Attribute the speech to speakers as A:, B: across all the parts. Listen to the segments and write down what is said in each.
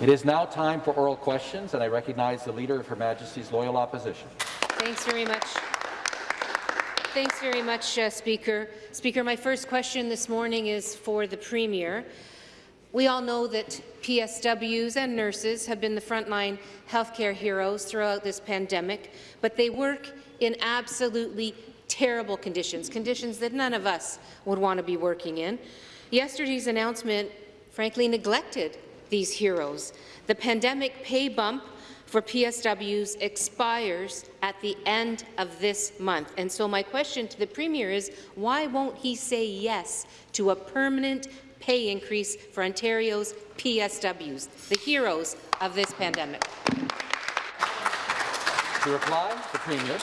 A: It is now time for oral questions, and I recognize the Leader of Her Majesty's Loyal Opposition.
B: Thanks very much. Thanks very much, uh, Speaker. Speaker, my first question this morning is for the Premier. We all know that PSWs and nurses have been the frontline healthcare heroes throughout this pandemic, but they work in absolutely terrible conditions, conditions that none of us would want to be working in. Yesterday's announcement frankly neglected these heroes. The pandemic pay bump for PSWs expires at the end of this month. And so my question to the Premier is, why won't he say yes to a permanent pay increase for Ontario's PSWs, the heroes of this pandemic?
A: To reply, the Premier.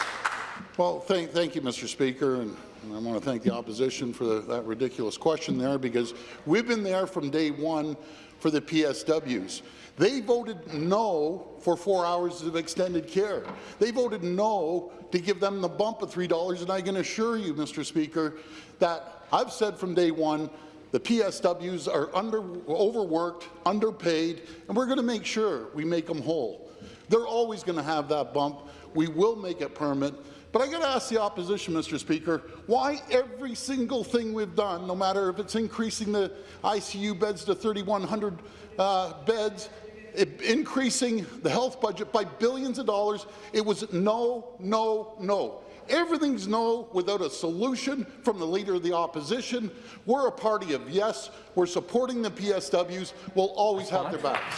C: Well, thank, thank you, Mr. Speaker, and I want to thank the opposition for the, that ridiculous question there, because we've been there from day one for the PSWs. They voted no for four hours of extended care. They voted no to give them the bump of $3, and I can assure you, Mr. Speaker, that I've said from day one the PSWs are under, overworked, underpaid, and we're going to make sure we make them whole. They're always going to have that bump. We will make it permanent. But I got to ask the opposition, Mr. Speaker, why every single thing we've done, no matter if it's increasing the ICU beds to 3,100 uh, beds, increasing the health budget by billions of dollars, it was no, no, no. Everything's no without a solution from the Leader of the Opposition. We're a party of yes. We're supporting the PSWs. We'll always have their backs.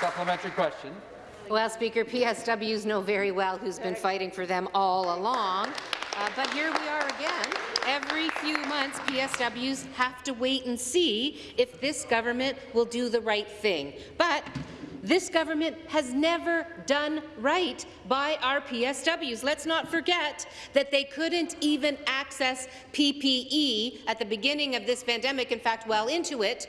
A: Supplementary question.
B: Well, Speaker, PSWs know very well who's been fighting for them all along. Uh, but here we are again. Every few months, PSWs have to wait and see if this government will do the right thing. But this government has never done right by our PSWs. Let's not forget that they couldn't even access PPE at the beginning of this pandemic, in fact, well into it,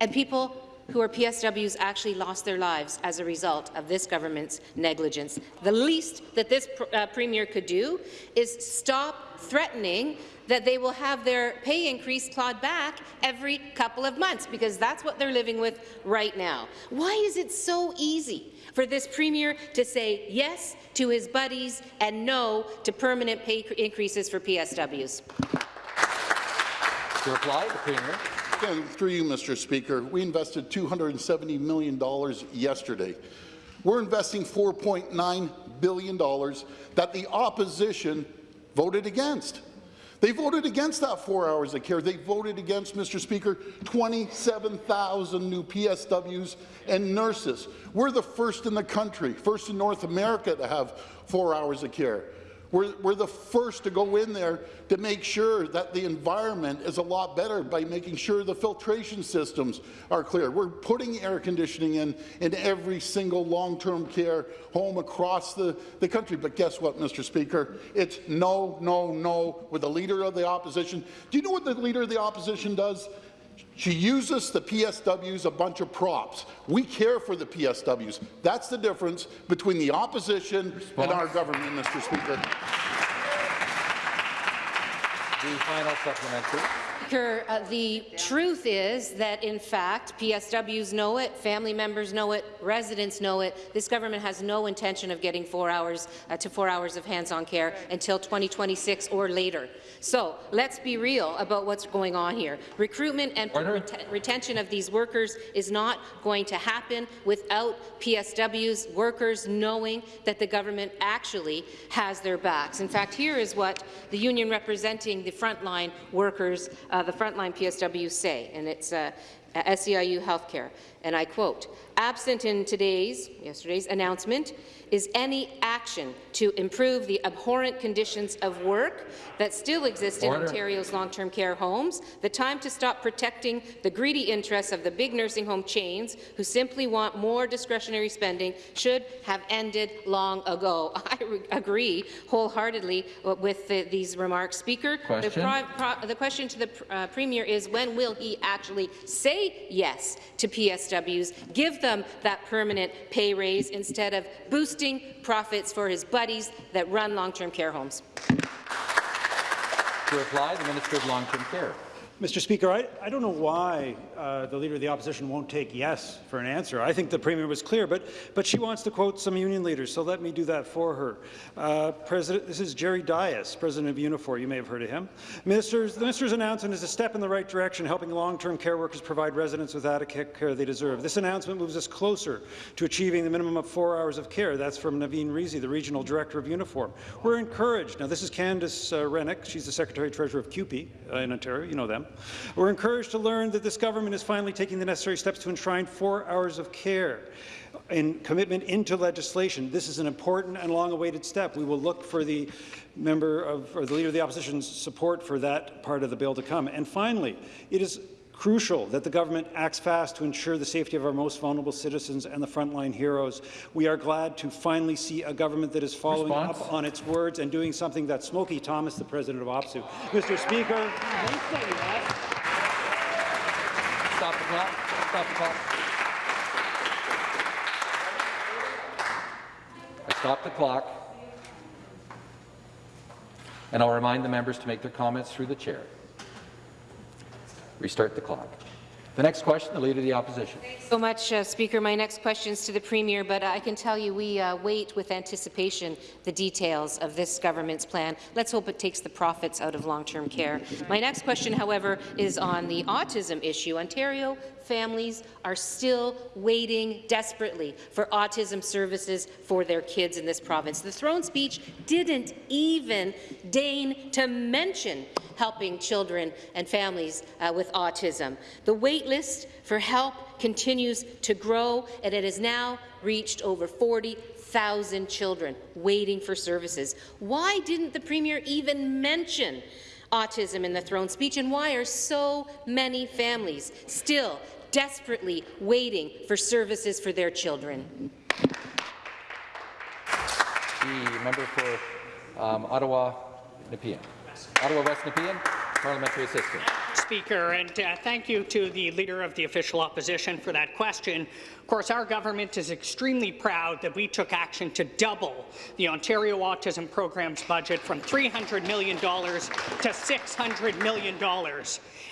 B: and people who are PSWs actually lost their lives as a result of this government's negligence. The least that this pr uh, Premier could do is stop threatening that they will have their pay increase clawed back every couple of months, because that's what they're living with right now. Why is it so easy for this Premier to say yes to his buddies and no to permanent pay increases for PSWs?
A: To reply, the Premier.
C: Through you, Mr. Speaker, we invested $270 million yesterday. We're investing $4.9 billion that the opposition voted against. They voted against that four hours of care. They voted against, Mr. Speaker, 27,000 new PSWs and nurses. We're the first in the country, first in North America to have four hours of care. We're, we're the first to go in there to make sure that the environment is a lot better by making sure the filtration systems are clear. We're putting air conditioning in in every single long-term care home across the, the country. But guess what, Mr. Speaker? It's no, no, no with the Leader of the Opposition. Do you know what the Leader of the Opposition does? She uses the PSWs a bunch of props. We care for the PSWs. That's the difference between the opposition Response. and our government, Mr. Speaker.
A: The final supplementary.
B: Speaker, uh, the truth is that, in fact, PSWs know it, family members know it, residents know it. This government has no intention of getting four hours uh, to four hours of hands-on care until 2026 or later. So let's be real about what's going on here. Recruitment and ret retention of these workers is not going to happen without PSWs workers knowing that the government actually has their backs. In fact, here is what the union representing the frontline workers, uh, the frontline PSWs say, and it's uh, SEIU Healthcare, and I quote, absent in today's, yesterday's announcement is any action to improve the abhorrent conditions of work that still exist Order. in Ontario's long-term care homes, the time to stop protecting the greedy interests of the big nursing home chains who simply want more discretionary spending should have ended long ago. I agree wholeheartedly with the, these remarks. Speaker, question. The, the, question to the uh, Premier is when will he actually say yes to PSWs, give them that permanent pay raise instead of boosting boosting profits for his buddies that run long-term care homes.
A: To reply, the Minister of Long-Term Care.
D: Mr. Speaker, I, I don't know why uh, the Leader of the Opposition won't take yes for an answer. I think the Premier was clear, but, but she wants to quote some union leaders, so let me do that for her. Uh, President, this is Jerry Dias, President of Unifor. You may have heard of him. Ministers, the Minister's announcement is a step in the right direction, helping long-term care workers provide residents with adequate care they deserve. This announcement moves us closer to achieving the minimum of four hours of care. That's from Naureen Rizvi, the Regional Director of Unifor. We're encouraged. Now, this is Candace uh, Rennick. She's the Secretary-Treasurer of CUPE uh, in Ontario. You know them. We're encouraged to learn that this government is finally taking the necessary steps to enshrine four hours of care and commitment into legislation. This is an important and long-awaited step. We will look for the member of, or the leader of the opposition's support for that part of the bill to come. And finally, it is crucial that the government acts fast to ensure the safety of our most vulnerable citizens and the frontline heroes. We are glad to finally see a government that is following
A: Response?
D: up on its words and doing something that Smokey Thomas, the president of OPSEU. Mr. Speaker,
A: Stop the clock. Stop the clock. I stop the clock. And I'll remind the members to make their comments through the chair. Restart the clock. The next question, the Leader of the Opposition.
B: so much, uh, Speaker. My next question is to the Premier, but I can tell you we uh, wait with anticipation the details of this government's plan. Let's hope it takes the profits out of long-term care. My next question, however, is on the autism issue. Ontario families are still waiting desperately for autism services for their kids in this province. The throne speech didn't even deign to mention helping children and families uh, with autism. The wait list for help continues to grow, and it has now reached over 40,000 children waiting for services. Why didn't the Premier even mention autism in the throne speech, and why are so many families still desperately waiting for services for their children?
A: The member for um, Ottawa, Nepean. Ottawa West Nepean, parliamentary assistant.
E: Speaker, and uh, thank you to the Leader of the Official Opposition for that question. Of course, our government is extremely proud that we took action to double the Ontario Autism Program's budget from $300 million to $600 million.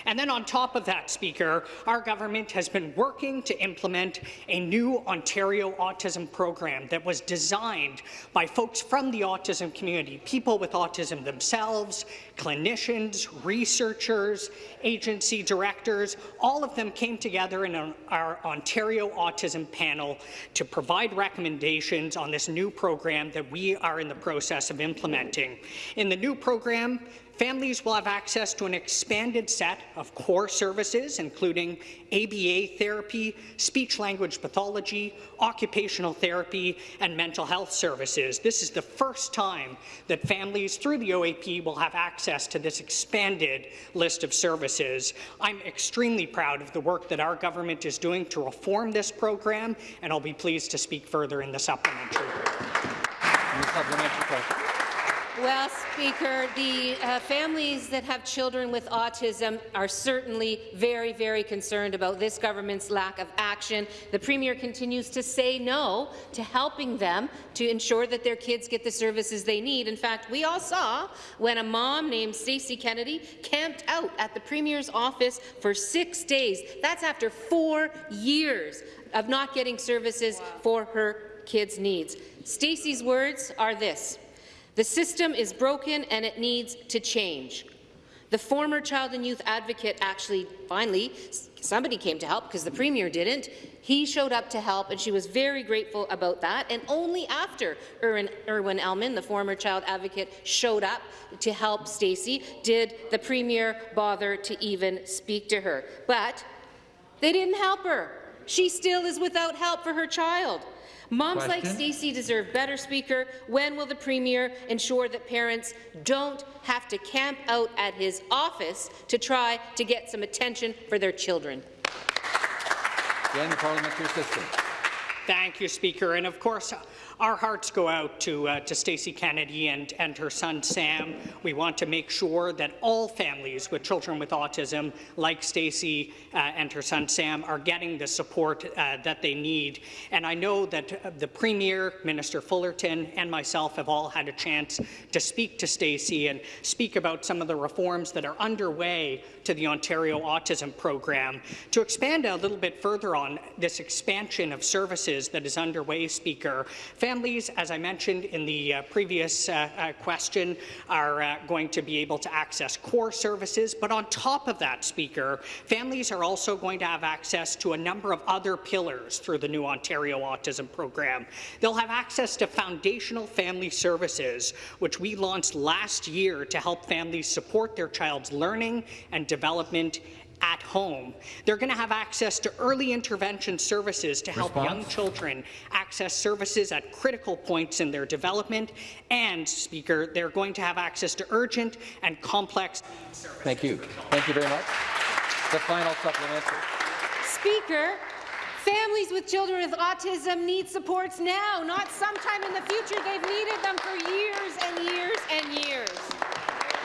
E: And then on top of that, Speaker, our government has been working to implement a new Ontario autism program that was designed by folks from the autism community, people with autism themselves, clinicians, researchers, agency directors, all of them came together in our Ontario Autism Panel to provide recommendations on this new program that we are in the process of implementing. In the new program, Families will have access to an expanded set of core services, including ABA therapy, speech-language pathology, occupational therapy, and mental health services. This is the first time that families through the OAP will have access to this expanded list of services. I'm extremely proud of the work that our government is doing to reform this program, and I'll be pleased to speak further in the supplementary.
A: Supplementary question?
B: Well, Speaker, the uh, families that have children with autism are certainly very, very concerned about this government's lack of action. The Premier continues to say no to helping them to ensure that their kids get the services they need. In fact, we all saw when a mom named Stacey Kennedy camped out at the Premier's office for six days. That's after four years of not getting services for her kids' needs. Stacey's words are this. The system is broken and it needs to change. The former child and youth advocate actually, finally, somebody came to help because the Premier didn't. He showed up to help, and she was very grateful about that. And only after Irwin, Irwin Elman, the former child advocate, showed up to help Stacey, did the Premier bother to even speak to her. But they didn't help her. She still is without help for her child. Moms like Stacey deserve better, Speaker. When will the Premier ensure that parents don't have to camp out at his office to try to get some attention for their children?
A: Again, the parliamentary assistant.
E: Thank you, Speaker. And of course, our hearts go out to, uh, to Stacey Kennedy and, and her son Sam. We want to make sure that all families with children with autism, like Stacey uh, and her son Sam, are getting the support uh, that they need. And I know that uh, the Premier, Minister Fullerton, and myself have all had a chance to speak to Stacey and speak about some of the reforms that are underway to the Ontario Autism Program. To expand a little bit further on this expansion of services that is underway, Speaker. Families, as I mentioned in the uh, previous uh, uh, question, are uh, going to be able to access core services, but on top of that, Speaker, families are also going to have access to a number of other pillars through the new Ontario Autism Program. They'll have access to foundational family services, which we launched last year to help families support their child's learning and development at home. They're going to have access to early intervention services to help
A: Response?
E: young children access services at critical points in their development. And, Speaker, they're going to have access to urgent and complex
A: Thank you. Thank you very much. The final supplementary.
B: Speaker, families with children with autism need supports now, not sometime in the future. They've needed them for years and years and years.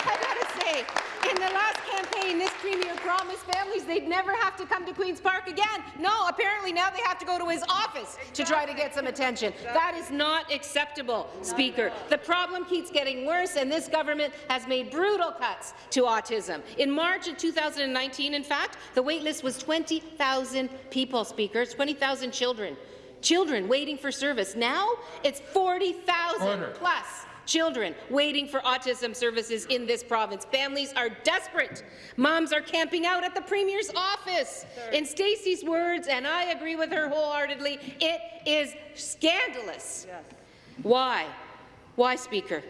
B: I gotta say, in the last campaign, this Premier promised families they'd never have to come to Queen's Park again. No, apparently now they have to go to his office to try to get some attention. That is not acceptable, Speaker. The problem keeps getting worse, and this government has made brutal cuts to autism. In March of 2019, in fact, the waitlist was 20,000 people, Speaker, 20,000 children. Children waiting for service. Now it's 40,000
A: Order.
B: plus children waiting for autism services in this province. Families are desperate. Moms are camping out at the Premier's office. In Stacey's words, and I agree with her wholeheartedly, it is scandalous. Why? Why, Speaker?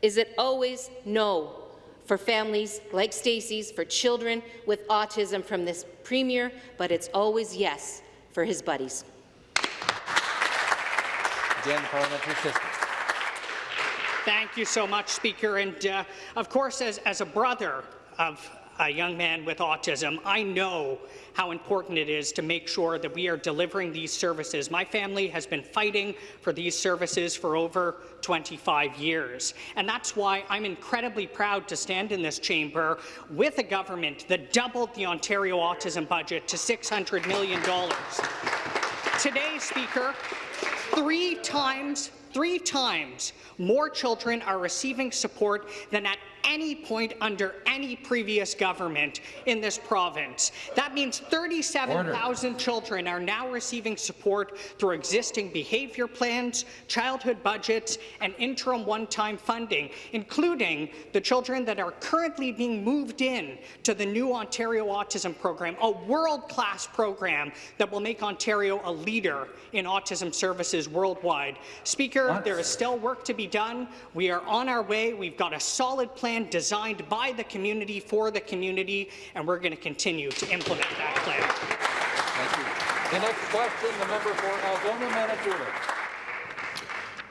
B: Is it always no for families like Stacey's, for children with autism from this Premier, but it's always yes for his buddies?
A: Again, parliamentary system.
E: Thank you so much, Speaker. And uh, of course, as, as a brother of a young man with autism, I know how important it is to make sure that we are delivering these services. My family has been fighting for these services for over 25 years. And that's why I'm incredibly proud to stand in this chamber with a government that doubled the Ontario autism budget to $600 million. Today, Speaker, three times, three times more children are receiving support than at any point under any previous government in this province. That means 37,000 children are now receiving support through existing behaviour plans, childhood budgets, and interim one-time funding, including the children that are currently being moved in to the new Ontario Autism Program, a world-class program that will make Ontario a leader in autism services worldwide. Speaker,
A: What?
E: there is still work to be done. We are on our way. We've got a solid plan designed by the community for the community, and we're going to continue to implement that plan.
A: Thank you. The next question, the member for Algoma, Manitoulin.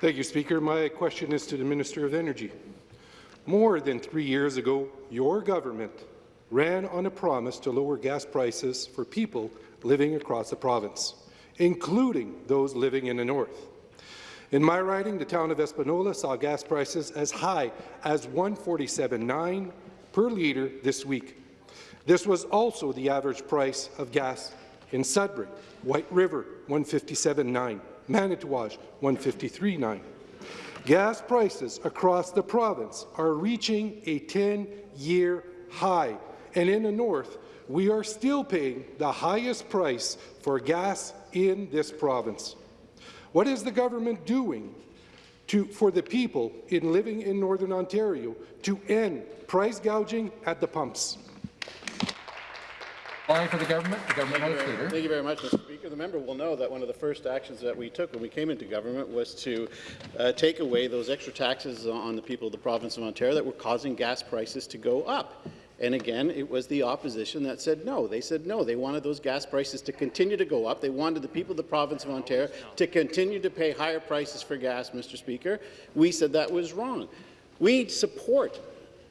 F: Thank you, Speaker. My question is to the Minister of Energy. More than three years ago, your government ran on a promise to lower gas prices for people living across the province, including those living in the north. In my riding, the town of Espanola saw gas prices as high as 147.9 per litre this week. This was also the average price of gas in Sudbury, White River 157.9, Manitouwadge 153.9. Gas prices across the province are reaching a 10-year high, and in the north, we are still paying the highest price for gas in this province. What is the government doing to, for the people in living in Northern Ontario to end price gouging at the pumps?
A: Calling for the government, the government
G: Thank you very- Thank you very much, Mr. Speaker. The member will know that one of the first actions that we took when we came into government was to uh, take away those extra taxes on the people of the province of Ontario that were causing gas prices to go up. And again, it was the opposition that said no. They said no. They wanted those gas prices to continue to go up. They wanted the people of the province of Ontario to continue to pay higher prices for gas, Mr. Speaker. We said that was wrong. We support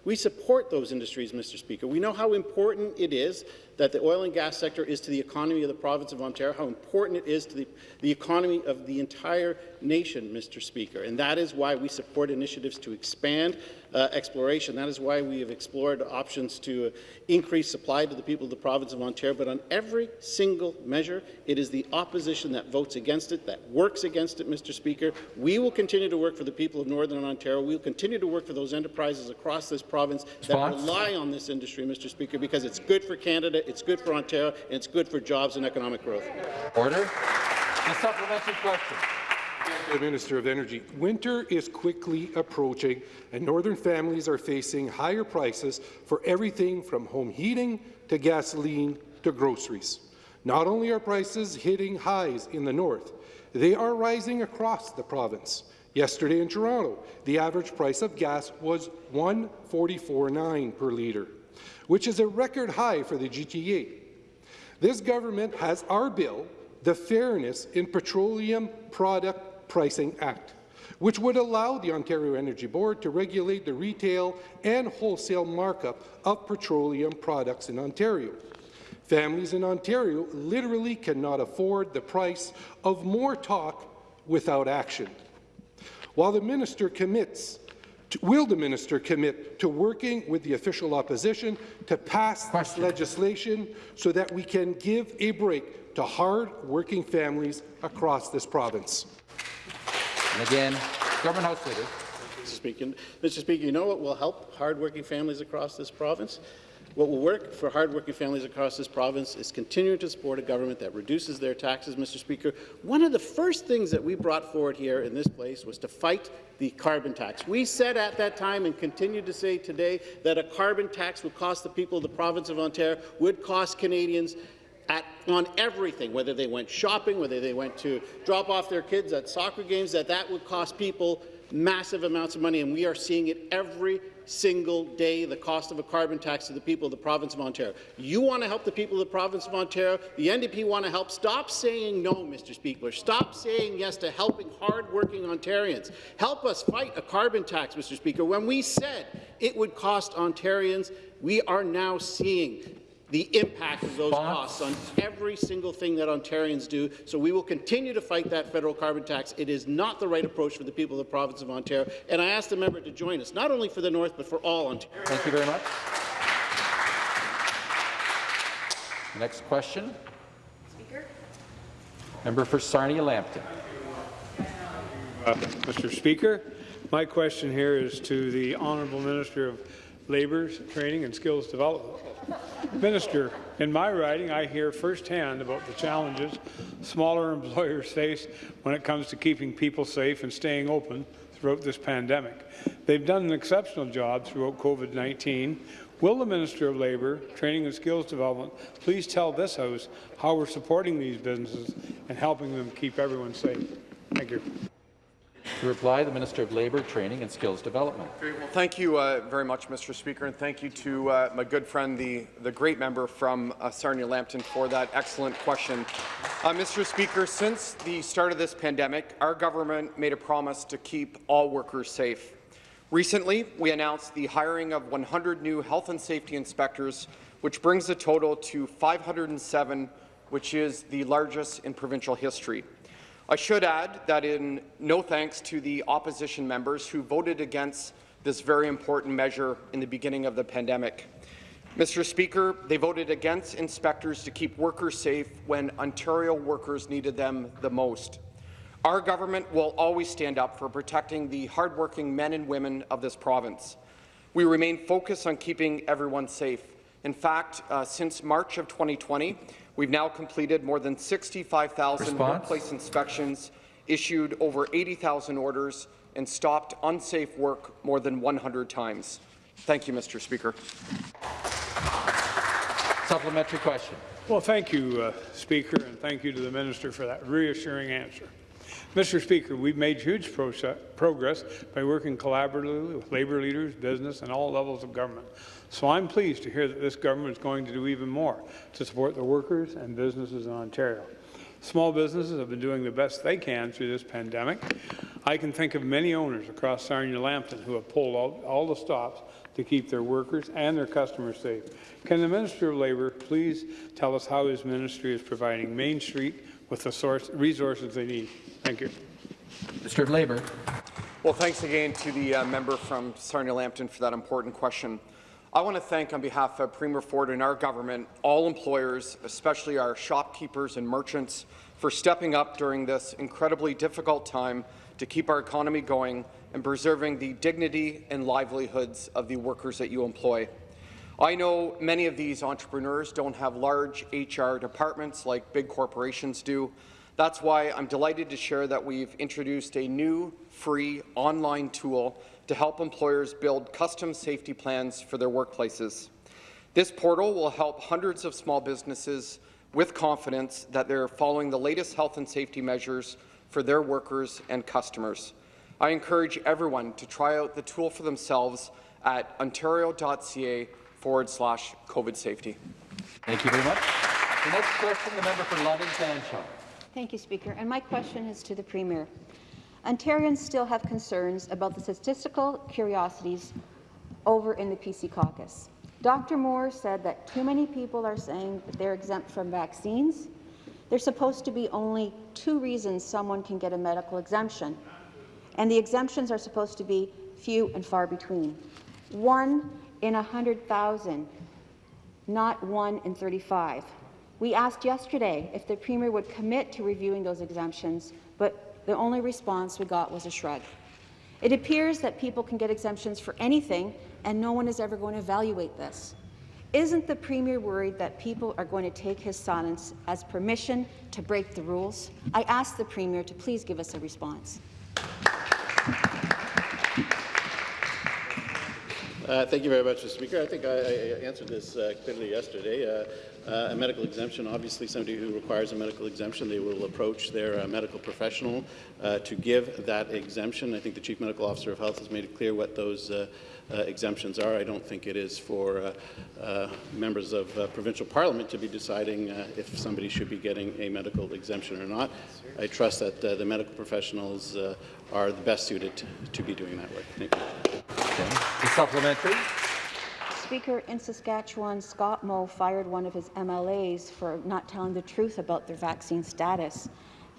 G: We support those industries, Mr. Speaker. We know how important it is that the oil and gas sector is to the economy of the province of Ontario, how important it is to the, the economy of the entire nation, Mr. Speaker. And that is why we support initiatives to expand uh, exploration. That is why we have explored options to uh, increase supply to the people of the province of Ontario. But on every single measure, it is the opposition that votes against it, that works against it, Mr. Speaker. We will continue to work for the people of Northern Ontario. We will continue to work for those enterprises across this province
A: Response?
G: that rely on this industry, Mr. Speaker, because it's good for Canada, it's good for Ontario, and it's good for jobs and economic growth.
A: Order. A supplementary question.
F: The Minister of Energy. Winter is quickly approaching, and northern families are facing higher prices for everything from home heating to gasoline to groceries. Not only are prices hitting highs in the north, they are rising across the province. Yesterday in Toronto, the average price of gas was 144.9 per litre, which is a record high for the GTA. This government has our bill, the Fairness in Petroleum Product Pricing Act, which would allow the Ontario Energy Board to regulate the retail and wholesale markup of petroleum products in Ontario. Families in Ontario literally cannot afford the price of more talk without action. While the minister commits will the minister commit to working with the official opposition to pass
A: Question.
F: this legislation so that we can give a break to hard-working families across this province?
A: And again, Government House Leader.
G: Mr. Speaker. Mr. Speaker, you know what will help hard-working families across this province? What will work for hardworking families across this province is continuing to support a government that reduces their taxes, Mr. Speaker. One of the first things that we brought forward here in this place was to fight the carbon tax. We said at that time and continue to say today that a carbon tax would cost the people of the province of Ontario, would cost Canadians at, on everything, whether they went shopping, whether they went to drop off their kids at soccer games, that that would cost people massive amounts of money, and we are seeing it every single day, the cost of a carbon tax to the people of the province of Ontario. You want to help the people of the province of Ontario. The NDP want to help. Stop saying no, Mr. Speaker. Stop saying yes to helping hard-working Ontarians. Help us fight a carbon tax, Mr. Speaker. When we said it would cost Ontarians, we are now seeing the impact of those
A: Response?
G: costs on every single thing that Ontarians do. So we will continue to fight that federal carbon tax. It is not the right approach for the people of the province of Ontario. And I ask the member to join us, not only for the North, but for all Ontario.
A: Thank you very much. Next question. Speaker. Member for Sarnia-Lambton.
H: Mr. Speaker, my question here is to the Honourable Minister of Labour, Training and Skills Development. Minister, in my riding, I hear firsthand about the challenges smaller employers face when it comes to keeping people safe and staying open throughout this pandemic. They've done an exceptional job throughout COVID-19. Will the Minister of Labour, Training and Skills Development please tell this House how we're supporting these businesses and helping them keep everyone safe? Thank you.
A: To reply, the Minister of Labour, Training and Skills Development.
I: Well, thank you uh, very much, Mr. Speaker, and thank you to uh, my good friend, the, the great member from uh, Sarnia-Lambton, for that excellent question. Uh, Mr. Speaker, since the start of this pandemic, our government made a promise to keep all workers safe. Recently, we announced the hiring of 100 new health and safety inspectors, which brings the total to 507, which is the largest in provincial history. I should add that in no thanks to the opposition members who voted against this very important measure in the beginning of the pandemic. Mr. Speaker, they voted against inspectors to keep workers safe when Ontario workers needed them the most. Our government will always stand up for protecting the hardworking men and women of this province. We remain focused on keeping everyone safe. In fact, uh, since March of 2020, we've now completed more than 65,000 workplace inspections, issued over 80,000 orders, and stopped unsafe work more than 100 times. Thank you, Mr. Speaker.
A: Supplementary question.
H: Well, thank you, uh, Speaker, and thank you to the Minister for that reassuring answer. Mr. Speaker, we've made huge progress by working collaboratively with labour leaders, business, and all levels of government. So I'm pleased to hear that this government is going to do even more to support the workers and businesses in Ontario. Small businesses have been doing the best they can through this pandemic. I can think of many owners across Sarnia-Lambton who have pulled all, all the stops to keep their workers and their customers safe. Can the Minister of Labour please tell us how his ministry is providing Main Street with the source, resources they need? Thank you.
A: Minister of Labour.
I: Well, thanks again to the uh, member from Sarnia Lambton for that important question. I want to thank, on behalf of Premier Ford and our government, all employers, especially our shopkeepers and merchants, for stepping up during this incredibly difficult time to keep our economy going and preserving the dignity and livelihoods of the workers that you employ. I know many of these entrepreneurs don't have large HR departments like big corporations do. That's why I'm delighted to share that we've introduced a new free online tool to help employers build custom safety plans for their workplaces. This portal will help hundreds of small businesses with confidence that they're following the latest health and safety measures for their workers and customers. I encourage everyone to try out the tool for themselves at ontario.ca forward slash COVID safety.
A: Thank you very much. The next question, the member for London Fanshawe.
J: Thank you, Speaker. And my question is to the Premier. Ontarians still have concerns about the statistical curiosities over in the PC caucus. Dr. Moore said that too many people are saying that they're exempt from vaccines. There's supposed to be only two reasons someone can get a medical exemption, and the exemptions are supposed to be few and far between. One in 100,000, not one in 35. We asked yesterday if the Premier would commit to reviewing those exemptions, but the only response we got was a shrug. It appears that people can get exemptions for anything, and no one is ever going to evaluate this. Isn't the Premier worried that people are going to take his silence as permission to break the rules? I ask the Premier to please give us a response.
G: Uh, thank you very much, Mr. Speaker. I think I, I answered this uh, clearly yesterday. Uh, uh, a medical exemption, obviously somebody who requires a medical exemption, they will approach their uh, medical professional uh, to give that exemption. I think the Chief Medical Officer of Health has made it clear what those uh, uh, exemptions are. I don't think it is for uh, members of provincial parliament to be deciding if somebody should be getting a medical exemption or not. I trust that the medical professionals are the best suited to, to be doing that work. Thank you.
A: Okay. The supplementary.
J: Speaker, in Saskatchewan, Scott Moe fired one of his MLAs for not telling the truth about their vaccine status.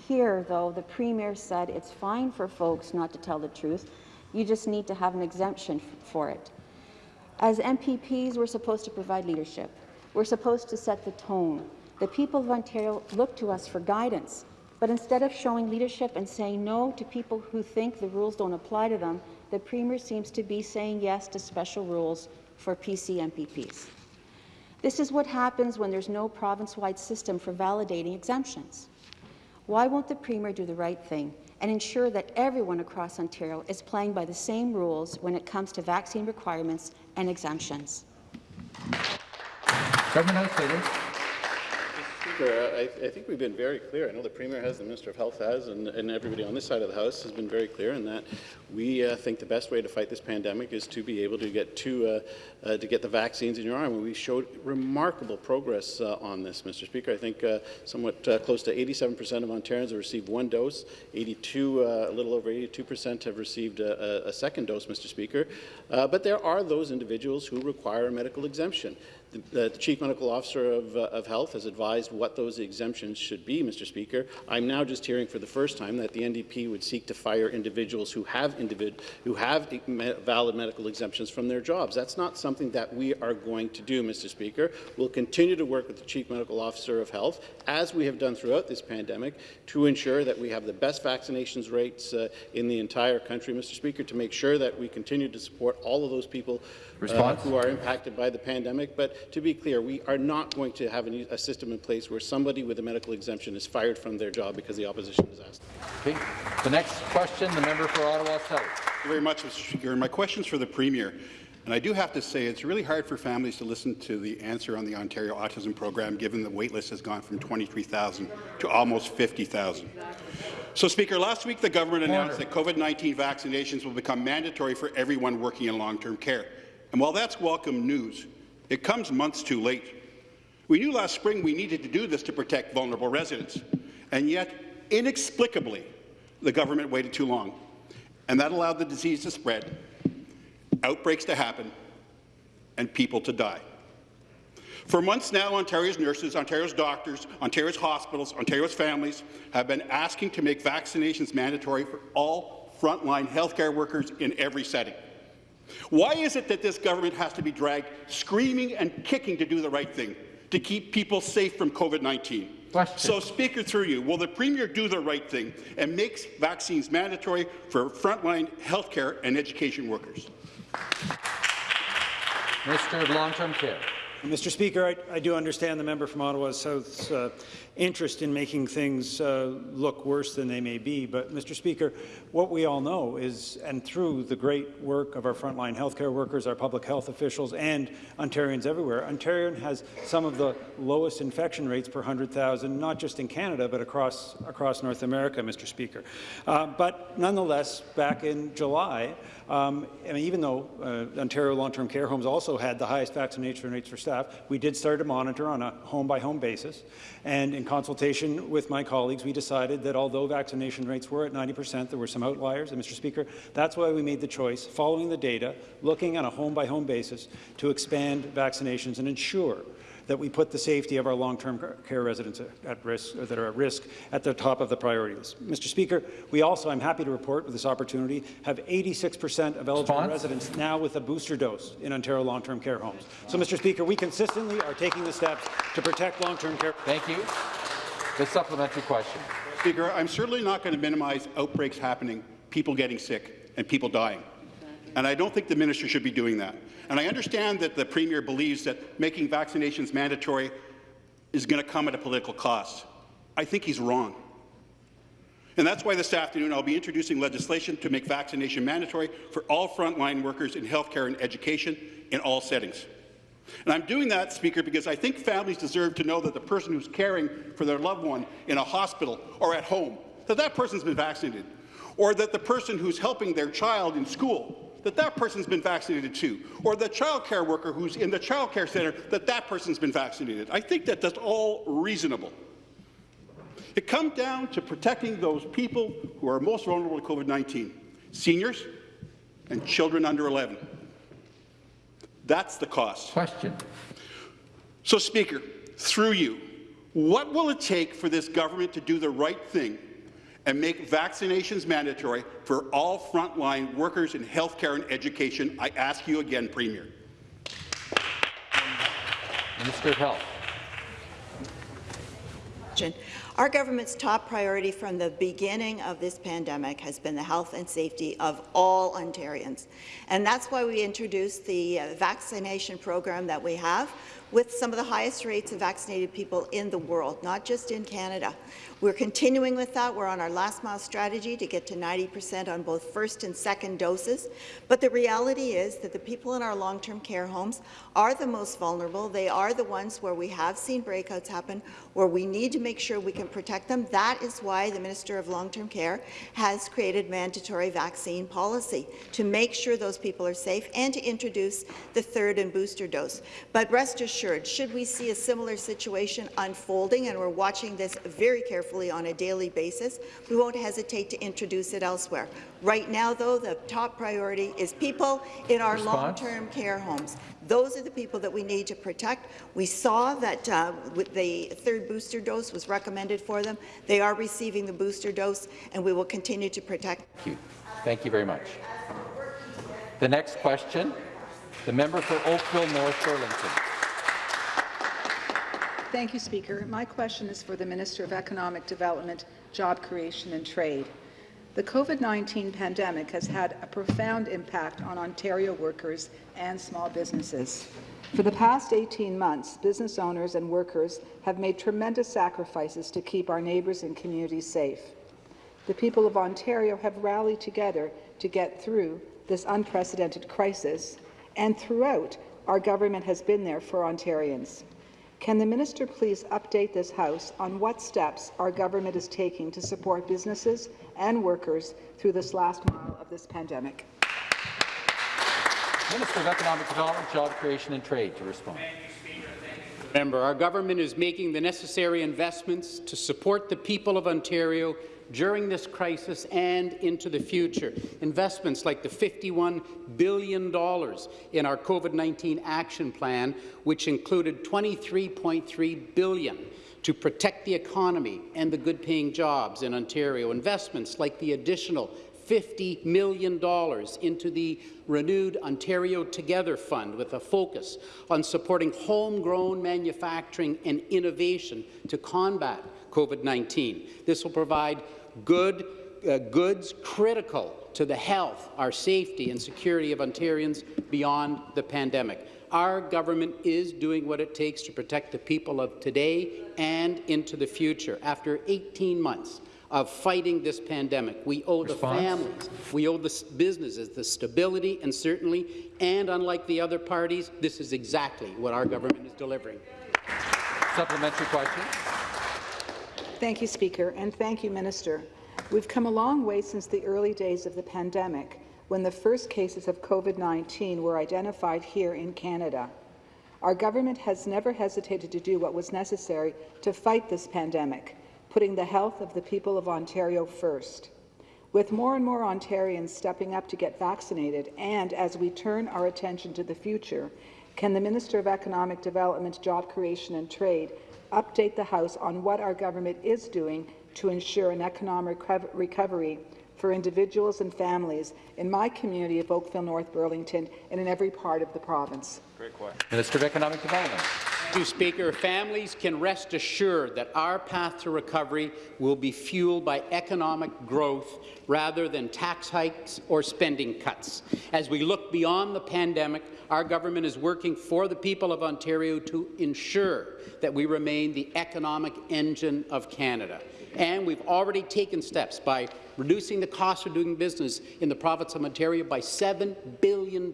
J: Here, though, the Premier said it's fine for folks not to tell the truth. You just need to have an exemption for it. As MPPs, we're supposed to provide leadership. We're supposed to set the tone. The people of Ontario look to us for guidance. But instead of showing leadership and saying no to people who think the rules don't apply to them, the Premier seems to be saying yes to special rules for PC MPPs. This is what happens when there's no province-wide system for validating exemptions. Why won't the Premier do the right thing and ensure that everyone across Ontario is playing by the same rules when it comes to vaccine requirements and exemptions?
A: Government.
G: Speaker, I, I think we've been very clear. I know the Premier has, the Minister of Health has, and, and everybody on this side of the House has been very clear in that we uh, think the best way to fight this pandemic is to be able to get to, uh, uh, to get the vaccines in your arm. We showed remarkable progress uh, on this, Mr. Speaker. I think uh, somewhat uh, close to 87% of Ontarians have received one dose. 82, a little over 82% have received a, a, second dose, Mr. Speaker. but there are those individuals who require a medical exemption. The, the, Chief Medical Officer of, uh, of, Health has advised what those exemptions should be, Mr. Speaker. I'm now just hearing for the first time that the NDP would seek to fire individuals who have, individ who have me valid medical exemptions from their jobs. That's not something that we are going to do, Mr. Speaker. We'll continue to work with the Chief Medical Officer of Health, as we have done throughout this pandemic, to ensure that we have the best vaccinations rates uh, in the entire country, Mr. Speaker, to make sure that we continue to support all of those people uh, who are impacted by the pandemic. But to be clear, we are not going to have a, a, system in place where somebody with a medical exemption is fired from their job because the opposition is asked.
A: Okay. The next question, the member for Ottawa South.
C: Thank you very much, Mr. Speaker. My question is for the Premier. And I do have to say it's really hard for families to listen to the answer on the Ontario Autism Program, given the waitlist has gone from 23,000 to almost 50,000. So, Speaker, last week the government announced that COVID-19 vaccinations will become mandatory for everyone working in long-term care. And while that's welcome news, it comes months too late. We knew last spring we needed to do this to protect vulnerable residents, and yet, inexplicably, the government waited too long, and that allowed the disease to spread, outbreaks to happen, and people to die. For months now, Ontario's nurses, Ontario's doctors, Ontario's hospitals, Ontario's families have been asking to make vaccinations mandatory for all frontline healthcare workers in every setting. Why is it that this government has to be dragged screaming and kicking to do the right thing, to keep people safe from COVID-19? So, Speaker, through you, will the Premier do the right thing and make vaccines mandatory for frontline healthcare and education workers?
A: Minister of Long-Term Care.
D: Mr. Speaker, I, I, do understand the member from Ottawa South's uh, interest in making things uh, look worse than they may be. But, Mr. Speaker, what we all know is, and through the great work of our frontline healthcare workers, our public health officials, and Ontarians everywhere, Ontario has some of the lowest infection rates per 100,000, not just in Canada, but across, across North America, Mr. Speaker. Uh, but nonetheless, back in July, um, I mean, even though uh, Ontario long-term care homes also had the highest vaccination rates for staff, we did start to monitor on a home-by-home -home basis. And in consultation with my colleagues, we decided that although vaccination rates were at 90 percent, there were some outliers. And, Mr. Speaker, that's why we made the choice, following the data, looking on a home-by-home -home basis, to expand vaccinations and ensure that we put the safety of our long-term care residents at risk, or that are at risk, at the top of the priority list. Mr. Speaker, we also, I'm happy to report with this opportunity, have 86% of eligible Response? residents now with a booster dose in Ontario long-term care homes. So, Mr. Speaker, we consistently are taking the steps to protect long-term care.
A: Thank you. The supplementary question.
C: Speaker, I'm certainly not going to minimize outbreaks happening, people getting sick, and people dying. And I don't think the minister should be doing that. And I understand that the Premier believes that making vaccinations mandatory is going to come at a political cost. I think he's wrong. And that's why this afternoon I'll be introducing legislation to make vaccination mandatory for all frontline workers in healthcare and education in all settings. And I'm doing that, Speaker, because I think families deserve to know that the person who's caring for their loved one in a hospital or at home, that that person's been vaccinated, or that the person who's helping their child in school that that person's been vaccinated too, or the child care worker who's in the child care centre, that that person's been vaccinated. I think that that's all reasonable. It comes down to protecting those people who are most vulnerable to COVID-19, seniors and children under 11. That's the cost.
A: Question.
C: So, Speaker, through you, what will it take for this government to do the right thing and make vaccinations mandatory for all frontline workers in healthcare and education, I ask you again, Premier.
A: Minister of Health.
K: Our government's top priority from the beginning of this pandemic has been the health and safety of all Ontarians. And that's why we introduced the vaccination program that we have with some of the highest rates of vaccinated people in the world, not just in Canada. We're continuing with that. We're on our last mile strategy to get to 90% on both first and second doses. But the reality is that the people in our long-term care homes are the most vulnerable. They are the ones where we have seen breakouts happen, where we need to make sure we can protect them. That is why the Minister of Long-Term Care has created mandatory vaccine policy to make sure those people are safe and to introduce the third and booster dose. But rest assured, should we see a similar situation unfolding, and we're watching this very carefully, carefully on a daily basis. We won't hesitate to introduce it elsewhere. Right now, though, the top priority is people in our long-term care homes. Those are the people that we need to protect. We saw that uh, the third booster dose was recommended for them. They are receiving the booster dose, and we will continue to protect.
A: Thank you. Thank you very much. The next question, the member for Oakville North Burlington.
L: Thank you, Speaker. My question is for the Minister of Economic Development, Job Creation and Trade. The COVID-19 pandemic has had a profound impact on Ontario workers and small businesses. For the past 18 months, business owners and workers have made tremendous sacrifices to keep our neighbours and communities safe. The people of Ontario have rallied together to get through this unprecedented crisis, and throughout, our government has been there for Ontarians. Can the minister please update this House on what steps our government is taking to support businesses and workers through this last mile of this pandemic?
A: Minister of Economic Development, Job Creation and Trade to respond.
M: Member, our government is making the necessary investments to support the people of Ontario during this crisis and into the future. Investments like the $51 billion in our COVID-19 action plan, which included 23.3 billion to protect the economy and the good-paying jobs in Ontario. Investments like the additional $50 million into the renewed Ontario Together Fund with a focus on supporting homegrown manufacturing and innovation to combat COVID-19. This will provide good uh, goods critical to the health, our safety and security of Ontarians beyond the pandemic. Our government is doing what it takes to protect the people of today and into the future. After 18 months of fighting this pandemic, we owe Response? the families, we owe the businesses the stability and certainly, and unlike the other parties, this is exactly what our government is delivering.
A: Supplementary question.
L: Thank you, Speaker, and thank you, Minister. We've come a long way since the early days of the pandemic, when the first cases of COVID-19 were identified here in Canada. Our government has never hesitated to do what was necessary to fight this pandemic, putting the health of the people of Ontario first. With more and more Ontarians stepping up to get vaccinated, and as we turn our attention to the future, can the Minister of Economic Development, Job Creation and Trade update the House on what our government is doing to ensure an economic recovery for individuals and families in my community of Oakville North Burlington and in every part of the province.
A: Great question. Minister of Economic Development.
M: You, Speaker. Families can rest assured that our path to recovery will be fueled by economic growth rather than tax hikes or spending cuts. As we look beyond the pandemic, our government is working for the people of Ontario to ensure that we remain the economic engine of Canada. And we've already taken steps by reducing the cost of doing business in the province of Ontario by $7 billion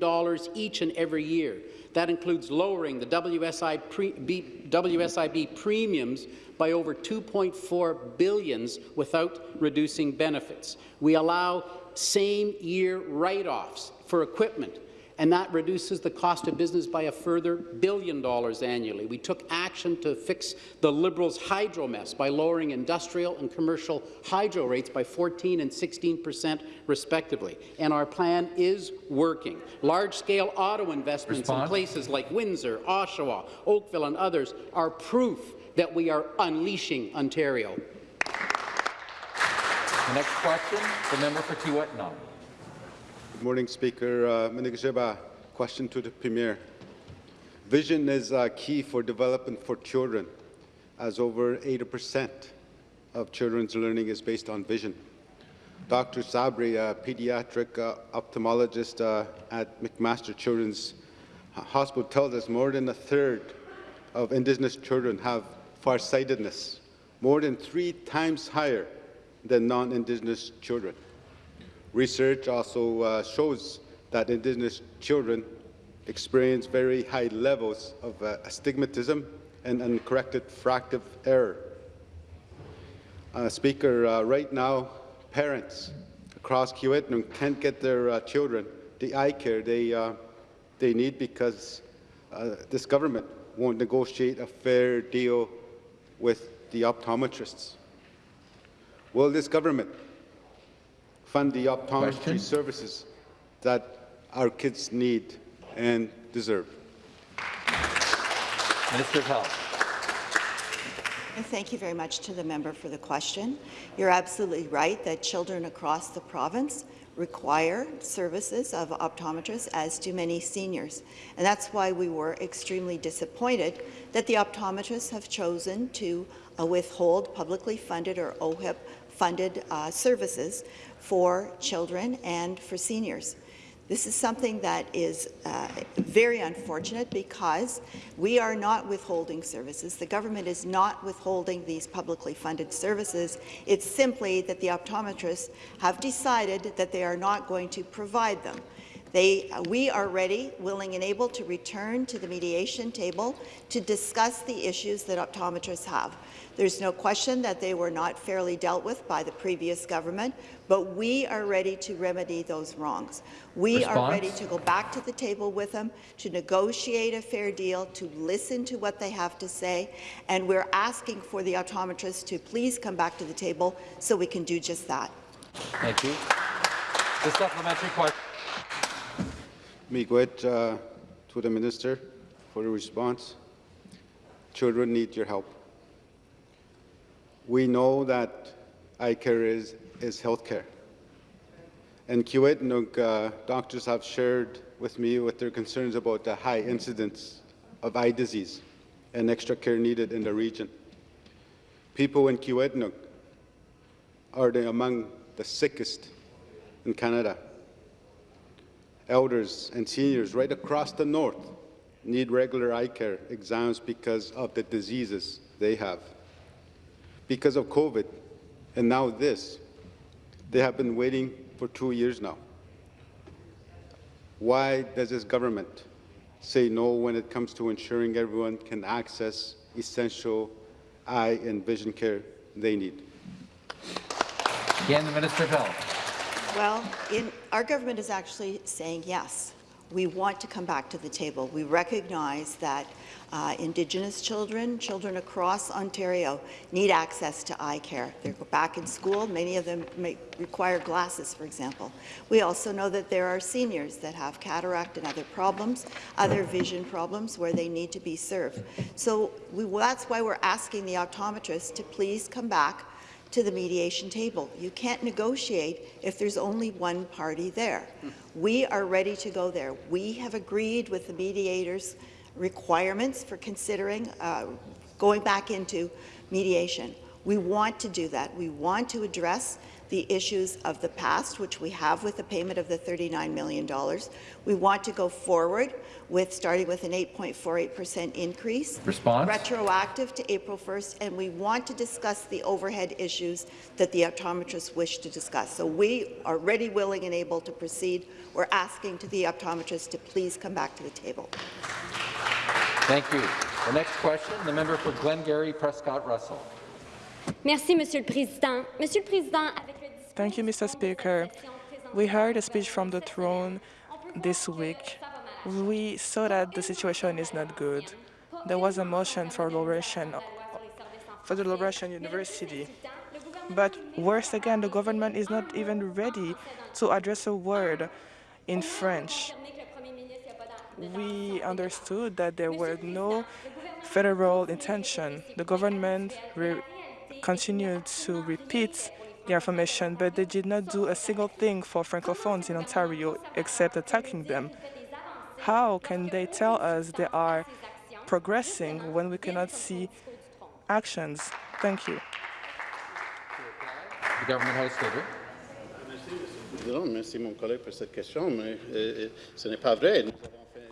M: each and every year. That includes lowering the WSI pre WSIB premiums by over 2.4 billions without reducing benefits. We allow same-year write-offs for equipment and that reduces the cost of business by a further billion dollars annually. We took action to fix the Liberals' hydro mess by lowering industrial and commercial hydro rates by 14 and 16 percent, respectively. And our plan is working. Large-scale auto investments Response. in places like Windsor, Oshawa, Oakville and others are proof that we are unleashing Ontario.
A: The next question, the member for.
N: Good morning, Speaker. Uh, question to the Premier. Vision is uh, key for development for children, as over 80% of children's learning is based on vision. Dr. Sabri, a pediatric uh, ophthalmologist uh, at McMaster Children's Hospital, tells us more than a third of Indigenous children have farsightedness, more than three times higher than non-Indigenous children. Research also uh, shows that Indigenous children experience very high levels of uh, astigmatism and uncorrected fractive error. Uh, speaker, uh, right now, parents across Kiiwetinoong can't get their uh, children the eye care they, uh, they need because this government won't negotiate a fair deal with the optometrists. Will this government fund the optometry Question? services that our kids need and deserve.
A: Minister of Health.
K: Thank you very much to the member for the question. You're absolutely right that children across the province require services of optometrists, as do many seniors. And that's why we were extremely disappointed that the optometrists have chosen to uh, withhold publicly funded or OHIP funded uh, services for children and for seniors. This is something that is uh, very unfortunate because we are not withholding services. The government is not withholding these publicly funded services. It's simply that the optometrists have decided that they are not going to provide them. They, we are ready, willing and able to return to the mediation table to discuss the issues that optometrists have. There's no question that they were not fairly dealt with by the previous government, but we are ready to remedy those wrongs. We
A: Response?
K: are ready to go back to the table with them, to negotiate a fair deal, to listen to what they have to say, and we're asking for the optometrists to please come back to the table so we can do just that.
A: Thank you. The supplementary question.
N: Miigwech uh, to the minister for the response. Children need your help. We know that eye care is, is health care. And Kiiwetinoong uh, doctors have shared with me with their concerns about the high incidence of eye disease and extra care needed in the region. People in Kiiwetinoong are among the sickest in Canada. Elders and seniors right across the north need regular eye care exams because of the diseases they have. Because of COVID, and now this, they have been waiting for two years now. Why does this government say no when it comes to ensuring everyone can access essential eye and vision care they need?
A: Again, the Minister of Health.
K: Well, in, our government is actually saying yes. We want to come back to the table. We recognize that uh, Indigenous children, children across Ontario, need access to eye care. They go back in school. Many of them may require glasses, for example. We also know that there are seniors that have cataract and other problems, other vision problems where they need to be served. So we, that's why we're asking the optometrists to please come back to the mediation table. You can't negotiate if there's only one party there. We are ready to go there. We have agreed with the mediators' requirements for considering uh, going back into mediation. We want to do that. We want to address the issues of the past, which we have with the payment of the $39 million. We want to go forward with starting with an 8.48% increase,
A: Response?
K: retroactive to April 1st, and we want to discuss the overhead issues that the optometrists wish to discuss. So we are ready, willing, and able to proceed. We're asking to the optometrists to please come back to the table.
A: Thank you. The next question, the member for Glengarry Prescott Russell.
O: Merci, Monsieur le Président. Monsieur le Président, avec le
P: Thank you, Mr. Speaker. We heard a speech from the throne this week. We saw that the situation is not good. There was a motion for Laurentian, for the Laurentian University. But worse again, the government is not even ready to address a word in French. We understood that there were no federal intention. The government continued to repeat the information, but they did not do a single thing for Francophones in Ontario except attacking them. How can they tell us they are progressing when we cannot see actions? Thank you.
A: The government house leader.
G: Merci, mon collègue, pour cette question, mais ce n'est pas vrai.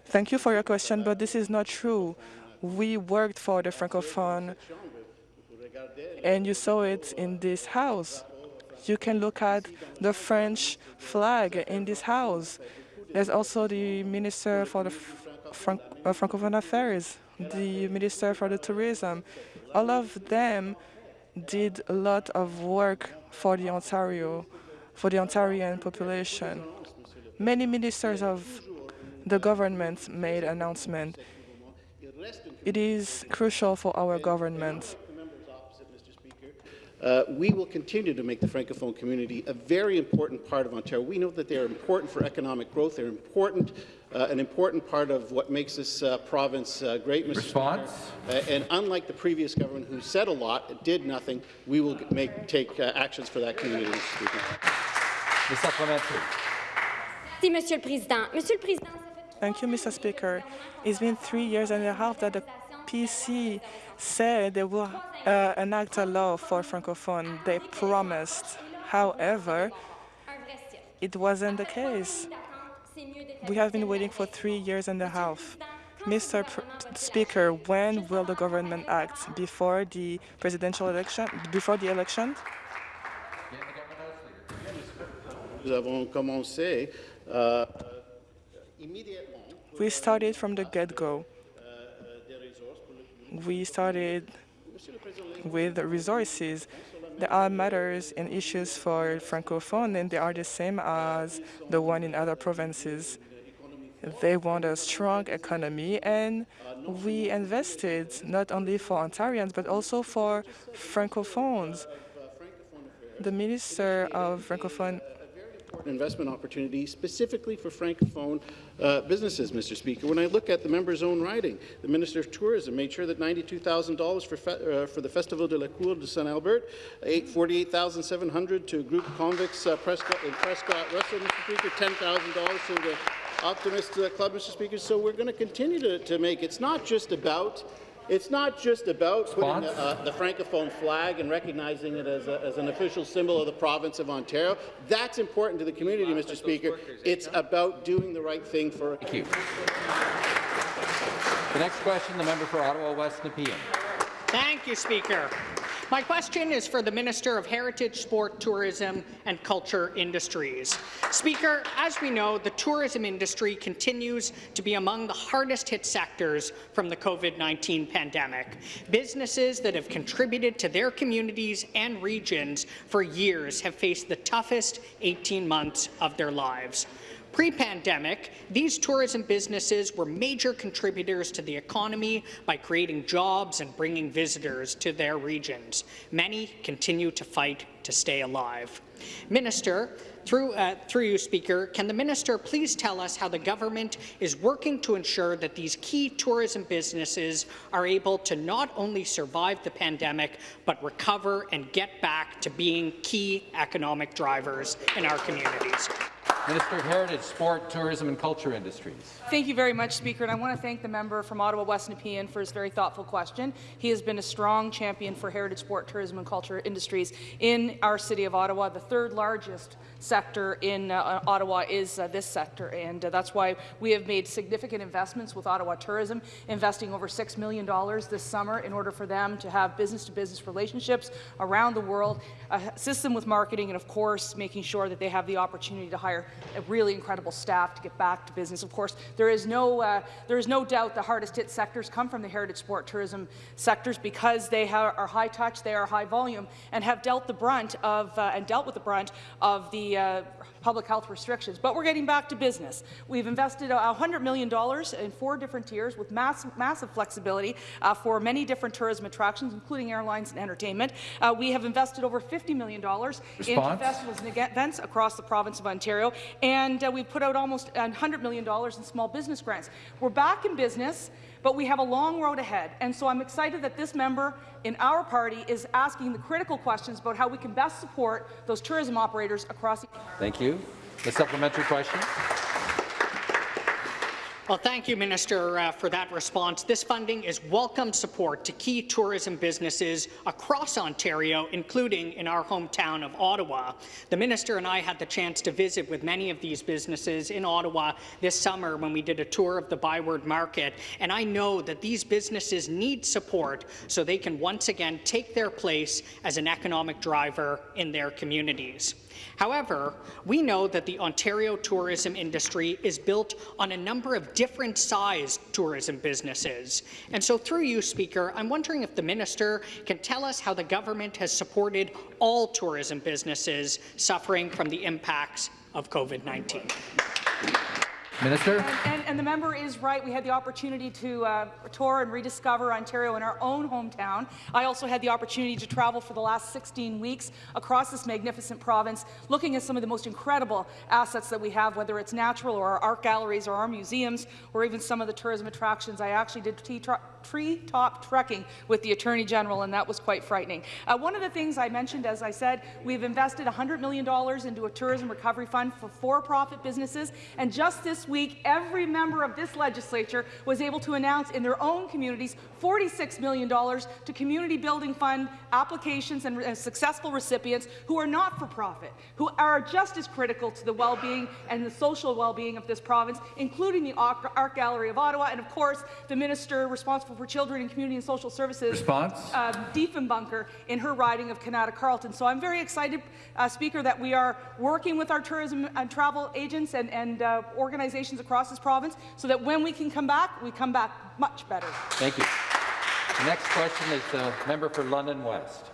P: Thank you for your question, but this is not true. We worked for the Francophone, and you saw it in this house. You can look at the French flag in this house. There's also the Minister for the Franc uh, Francophone Affairs, the Minister for the Tourism. All of them did a lot of work for the Ontario, for the Ontarian population. Many ministers of the government made announcement. It is crucial for our government
G: uh, we will continue to make the Francophone community a very important part of Ontario. We know that they are important for economic growth. They're important, uh, an important part of what makes this uh, province uh, great, Mr.
A: Response?
G: Uh, and unlike the previous government, who said a lot, did nothing, we will make, take uh, actions for that community, Mr. Speaker.
A: The supplementary.
O: Merci, Monsieur le Président. Monsieur Président,
P: Thank you, Mr. Speaker. It's been three years and a half that the PC said they will uh, enact a law for Francophone. They promised. However, it wasn't the case. We have been waiting for three years and a half. Mr. Pr Speaker, when will the government act? Before the presidential election? Before the election?
G: Nous avons commencé euh,
P: We started from the get-go. We started with resources. There are matters and issues for Francophone, and they are the same as the one in other provinces. They want a strong economy, and we invested not only for Ontarians, but also for Francophones. The Minister of Francophone
G: investment opportunity specifically for Francophone uh, businesses, Mr. Speaker. When I look at the member's own writing, the Minister of Tourism made sure that $92,000 for, uh, for the Festival de la Cour de Saint Albert, $48,700 to Groupe Convex uh, Prescott, in Prescott, Russell, Mr. Speaker, $10,000 to the Optimist uh, Club, Mr. Speaker. So we're going to continue to, to make. It's not just about it's not just about putting the, uh, the, Francophone flag and recognizing it as, a, as, an official symbol of the province of Ontario. That's important to the community, Mr. Speaker. It's about doing the right thing for.
A: Thank you. The next question, the member for Ottawa West Nepean.
E: Thank you, Speaker. My question is for the Minister of Heritage, Sport, Tourism and Culture Industries. Speaker, as we know, the tourism industry continues to be among the hardest hit sectors from the COVID-19 pandemic. Businesses that have contributed to their communities and regions for years have faced the toughest 18 months of their lives. Pre-pandemic, these tourism businesses were major contributors to the economy by creating jobs and bringing visitors to their regions. Many continue to fight to stay alive. Minister, through, uh, through you, Speaker, can the minister please tell us how the government is working to ensure that these key tourism businesses are able to not only survive the pandemic, but recover and get back to being key economic drivers in our communities?
A: Minister of Heritage, Sport, Tourism and Culture Industries.
Q: Thank you very much, Speaker, and I want to thank the member from Ottawa West Nepean for his very thoughtful question. He has been a strong champion for heritage, sport, tourism and culture industries in our city of Ottawa, the third largest sector in uh, Ottawa is uh, this sector, and uh, that's why we have made significant investments with Ottawa Tourism, investing over $6 million this summer in order for them to have business-to-business -business relationships around the world, assist them with marketing, and of course, making sure that they have the opportunity to hire a really incredible staff to get back to business. Of course, there is no, uh, there is no doubt the hardest hit sectors come from the heritage sport tourism sectors because they are high touch, they are high volume, and have dealt the brunt of, uh, and dealt with the brunt of the uh, public health restrictions. But we're getting back to business. We've invested $100 million in four different tiers with mass massive flexibility uh, for many different tourism attractions, including airlines and entertainment. Uh, we have invested over $50 million Response? into festivals and events across the province of Ontario, and uh, we've put out almost $100 million in small business grants. We're back in business but we have a long road ahead. And so I'm excited that this member in our party is asking the critical questions about how we can best support those tourism operators across.
A: Thank you. The supplementary question.
E: Well, thank you, Minister, uh, for that response. This funding is welcome support to key tourism businesses across Ontario, including in our hometown of Ottawa. The Minister and I had the chance to visit with many of these businesses in Ottawa this summer when we did a tour of the Byward Market, and I know that these businesses need support so they can once again take their place as an economic driver in their communities. However, we know that the Ontario tourism industry is built on a number of different sized tourism businesses. And so through you, Speaker, I'm wondering if the minister can tell us how the government has supported all tourism businesses suffering from the impacts of COVID-19.
A: Minister.
Q: And, and, the member is right. We had the opportunity to uh, tour and rediscover Ontario in our own hometown. I also had the opportunity to travel for the last 16 weeks across this magnificent province, looking at some of the most incredible assets that we have, whether it's natural or our art galleries or our museums, or even some of the tourism attractions. I actually did tree-top trekking with the Attorney General, and that was quite frightening. Uh, one of the things I mentioned, as I said, we've invested $100 million into a tourism recovery fund for for-profit businesses, and just this week, every member of this legislature was able to announce in their own communities $46 million to community building fund applications and, and successful recipients who are not for profit, who are just as critical to the well-being and the social well-being of this province, including the Art Gallery of Ottawa, and of course, the minister responsible for Children and Community and Social Services,
A: Response?
Q: Uh, Diefenbunker, in her riding of Kanata Carleton. So I'm very excited, uh, Speaker, that we are working with our tourism and travel agents and, and uh, organizations across this province so that when we can come back, we come back much better.
A: Thank you. The next question is the member for London West.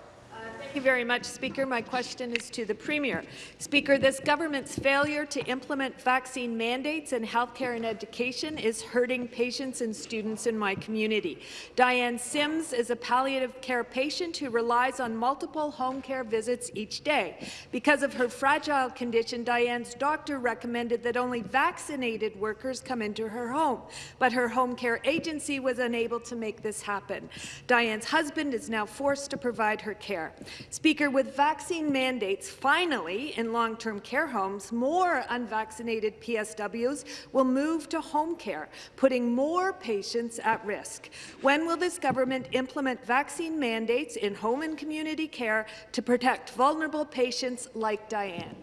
R: Thank you very much, Speaker. My question is to the Premier. Speaker, this government's failure to implement vaccine mandates in healthcare and education is hurting patients and students in my community. Diane Sims is a palliative care patient who relies on multiple home care visits each day. Because of her fragile condition, Diane's doctor recommended that only vaccinated workers come into her home, but her home care agency was unable to make this happen. Diane's husband is now forced to provide her care. Speaker, with vaccine mandates finally in long-term care homes, more unvaccinated PSWs will move to home care, putting more patients at risk. When will this government implement vaccine mandates in home and community care to protect vulnerable patients like Diane?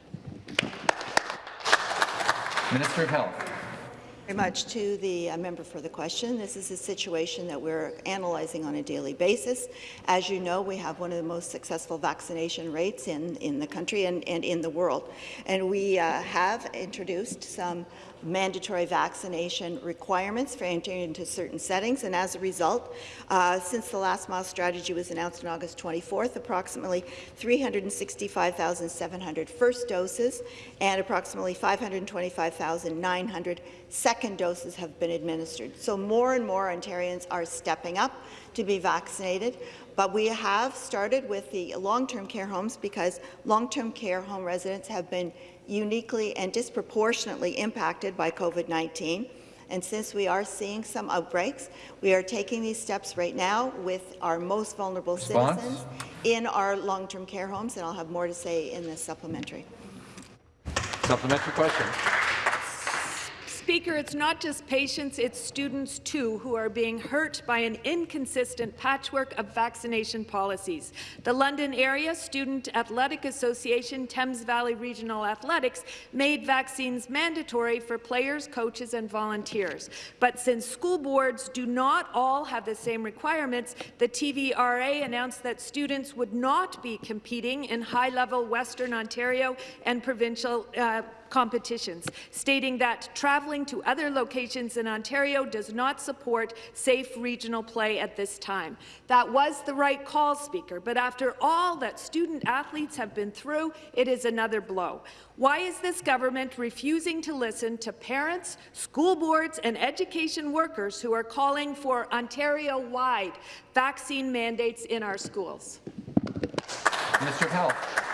A: Minister of Health.
K: Very much to the uh, member for the question. This is a situation that we're analyzing on a daily basis. As you know, we have one of the most successful vaccination rates in, in the country and, and in the world. And we uh, have introduced some mandatory vaccination requirements for entering into certain settings. And as a result, uh, since the last mile strategy was announced on August 24th, approximately 365,700 first doses and approximately 525,900 second doses have been administered. So more and more Ontarians are stepping up to be vaccinated. But we have started with the long-term care homes because long-term care home residents have been uniquely and disproportionately impacted by COVID-19. And since we are seeing some outbreaks, we are taking these steps right now with our most vulnerable
A: Response?
K: citizens in our long-term care homes, and I'll have more to say in the supplementary.
A: Supplementary question.
R: Speaker, it's not just patients, it's students too who are being hurt by an inconsistent patchwork of vaccination policies. The London Area Student Athletic Association Thames Valley Regional Athletics made vaccines mandatory for players, coaches and volunteers. But since school boards do not all have the same requirements, the TVRA announced that students would not be competing in high-level Western Ontario and provincial uh, competitions, stating that travelling to other locations in Ontario does not support safe regional play at this time. That was the right call, Speaker, but after all that student athletes have been through, it is another blow. Why is this government refusing to listen to parents, school boards and education workers who are calling for Ontario-wide vaccine mandates in our schools?
A: Of Health.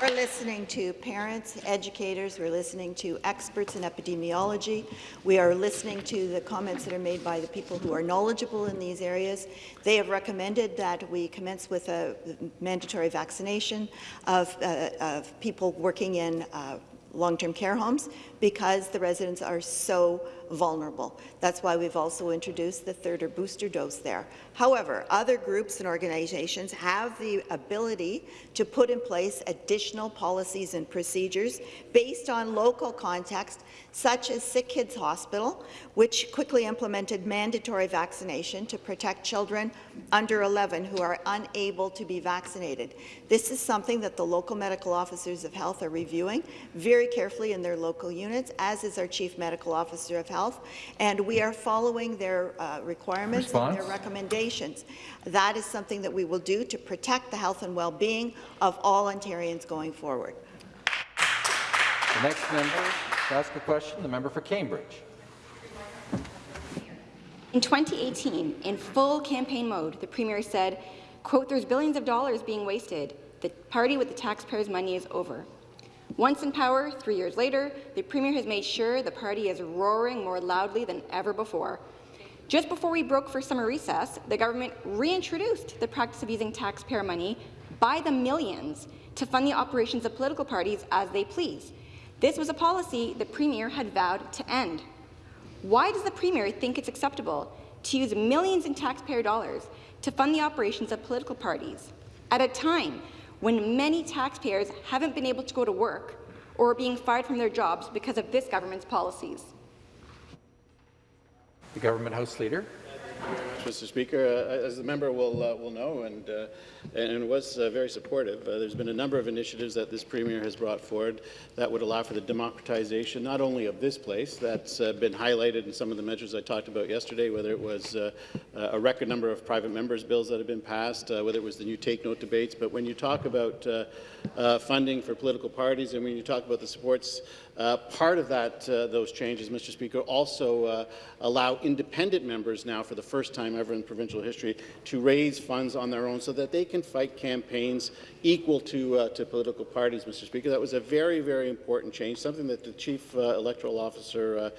K: We're listening to parents, educators, we're listening to experts in epidemiology, we are listening to the comments that are made by the people who are knowledgeable in these areas. They have recommended that we commence with a mandatory vaccination of, uh, of people working in uh, long-term care homes because the residents are so vulnerable. That's why we've also introduced the third or booster dose there. However, other groups and organizations have the ability to put in place additional policies and procedures based on local context, such as Sick Kids Hospital, which quickly implemented mandatory vaccination to protect children under 11 who are unable to be vaccinated. This is something that the local medical officers of health are reviewing very carefully in their local units, as is our Chief Medical Officer of Health, and we are following their uh, requirements
A: Response?
K: and their recommendations. That is something that we will do to protect the health and well-being of all Ontarians going forward.
A: The next member to ask a question, the member for Cambridge.
S: In 2018, in full campaign mode, the Premier said, quote, there's billions of dollars being wasted. The party with the taxpayers' money is over. Once in power, three years later, the Premier has made sure the party is roaring more loudly than ever before. Just before we broke for summer recess, the government reintroduced the practice of using taxpayer money by the millions to fund the operations of political parties as they please. This was a policy the Premier had vowed to end. Why does the Premier think it's acceptable to use millions in taxpayer dollars to fund the operations of political parties at a time when many taxpayers haven't been able to go to work or are being fired from their jobs because of this government's policies?
A: The government House Leader.
G: Mr. Speaker. Uh, as the member will uh, will know, and uh, and was uh, very supportive. Uh, there's been a number of initiatives that this premier has brought forward that would allow for the democratization not only of this place, that's uh, been highlighted in some of the measures I talked about yesterday, whether it was a record number of private members' bills that have been passed, whether it was the new take note debates. But when you talk about funding for political parties, and when you talk about the supports uh, part of that, uh, those changes, Mr. Speaker, also uh, allow independent members now, for the first time ever in provincial history, to raise funds on their own so that they can fight campaigns equal to, uh, to political parties, Mr. Speaker. That was a very, very important change, something that the Chief uh, Electoral Officer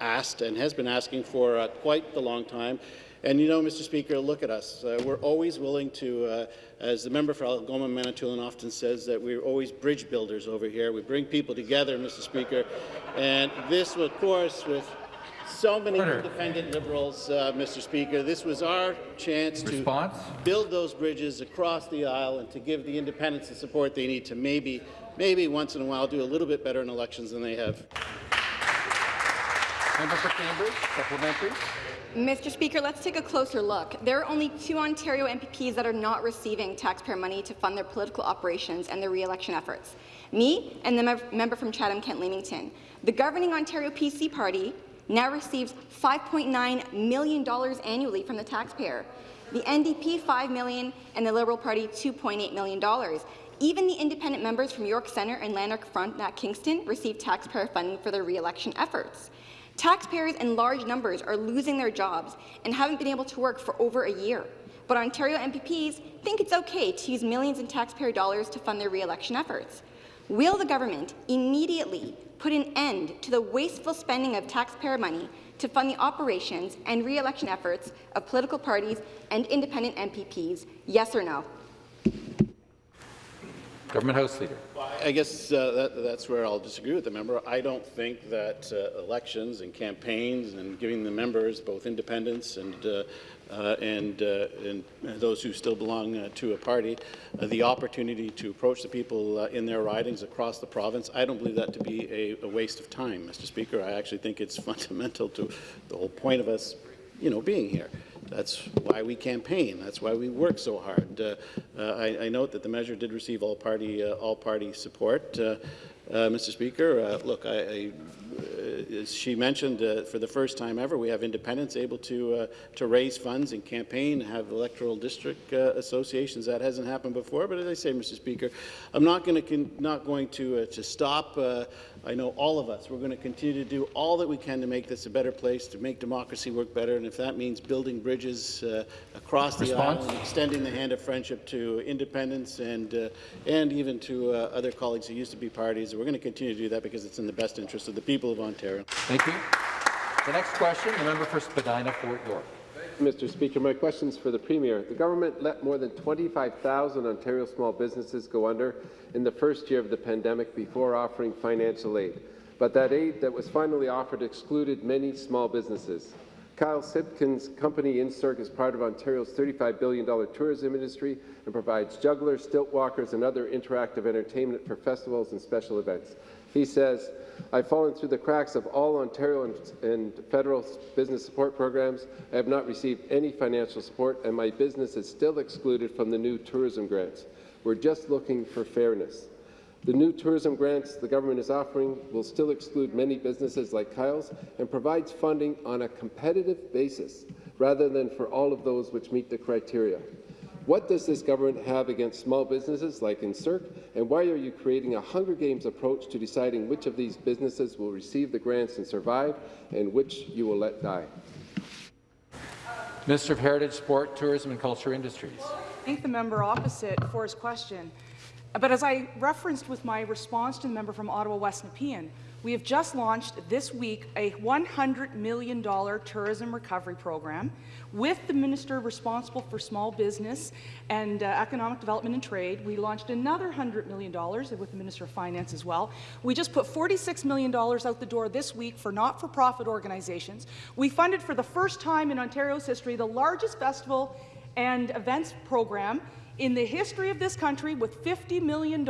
G: asked and has been asking for quite a long time. And you know, Mr. Speaker, look at us. We're always willing to, as the member for Algoma Manitoulin often says, that we're always bridge builders over here. We bring people together, Mr. Speaker. And this, of course, with so many independent Liberals, uh, Mr. Speaker, this was our chance
A: Response?
G: to build those bridges across the aisle and to give the independents the support they need to maybe, maybe once in a while do a little bit better in elections than they have.
A: Member for Cambridge, supplementary.
S: Mr. Speaker, let's take a closer look. There are only two Ontario MPPs that are not receiving taxpayer money to fund their political operations and their re-election efforts. Me and the mem member from Chatham-Kent-Leamington. The governing Ontario PC party now receives $5.9 million annually from the taxpayer. The NDP 5 million and the Liberal Party $2.8 million. Even the independent members from York Centre and Lanark Frontenac Kingston receive taxpayer funding for their re-election efforts. Taxpayers in large numbers are losing their jobs and haven't been able to work for over a year. But Ontario MPPs think it's okay to use millions in taxpayer dollars to fund their re-election efforts. Will the government immediately put an end to the wasteful spending of taxpayer money to fund the operations and re-election efforts of political parties and independent MPPs, yes or no?
A: Government House Leader.
G: I guess uh, that, that's where I'll disagree with the member. I don't think that uh, elections and campaigns and giving the members, both independents and uh, uh and, uh, and, those who still belong uh, to a party, the opportunity to approach the people in their ridings across the province, I don't believe that to be a, a waste of time, Mr. Speaker. I actually think it's fundamental to the whole point of us, you know, being here. That's why we campaign. That's why we work so hard. Uh, uh, I, I, note that the measure did receive all party uh, all party support. Uh, uh, Mr. Speaker, look, I, I as she mentioned, for the first time ever, we have independents able to to raise funds and campaign, and have electoral district associations. That hasn't happened before. But as I say, Mr. Speaker, I'm not going to not going to to stop I know all of us, we're going to continue to do all that we can to make this a better place, to make democracy work better, and if that means building bridges uh, across the
A: Response?
G: aisle and extending the hand of friendship to independents and, uh, and even to uh, other colleagues who used to be parties, we're going to continue to do that because it's in the best interest of the people of Ontario.
A: Thank you. The next question, the member for Spadina, Fort York.
T: Mr. Speaker. My question is for the Premier. The government let more than 25,000 Ontario small businesses go under in the first year of the pandemic before offering financial aid. But that aid that was finally offered excluded many small businesses. Kyle Sipkin's company Incirc is part of Ontario's $35 billion tourism industry and provides jugglers, stilt walkers, and other interactive entertainment for festivals and special events. He says, I've fallen through the cracks of all Ontario and, and, federal business support programs. I have not received any financial support, and my business is still excluded from the new tourism grants. We're just looking for fairness. The new tourism grants the government is offering will still exclude many businesses like Kyle's and provides funding on a competitive basis rather than for all of those which meet the criteria. What does this government have against small businesses like Incirc, and why are you creating a Hunger Games approach to deciding which of these businesses will receive the grants and survive, and which you will let die?
A: Minister of Heritage, Sport, Tourism and Culture Industries.
Q: Thank the member opposite for his question. But as I referenced with my response to the member from Ottawa West Nepean, we have just launched this week a $100 million tourism recovery program with the minister responsible for small business and uh, economic development and trade. We launched another $100 million with the Minister of Finance as well. We just put $46 million out the door this week for not-for-profit organizations. We funded for the first time in Ontario's history the largest festival and events program in the history of this country with $50 million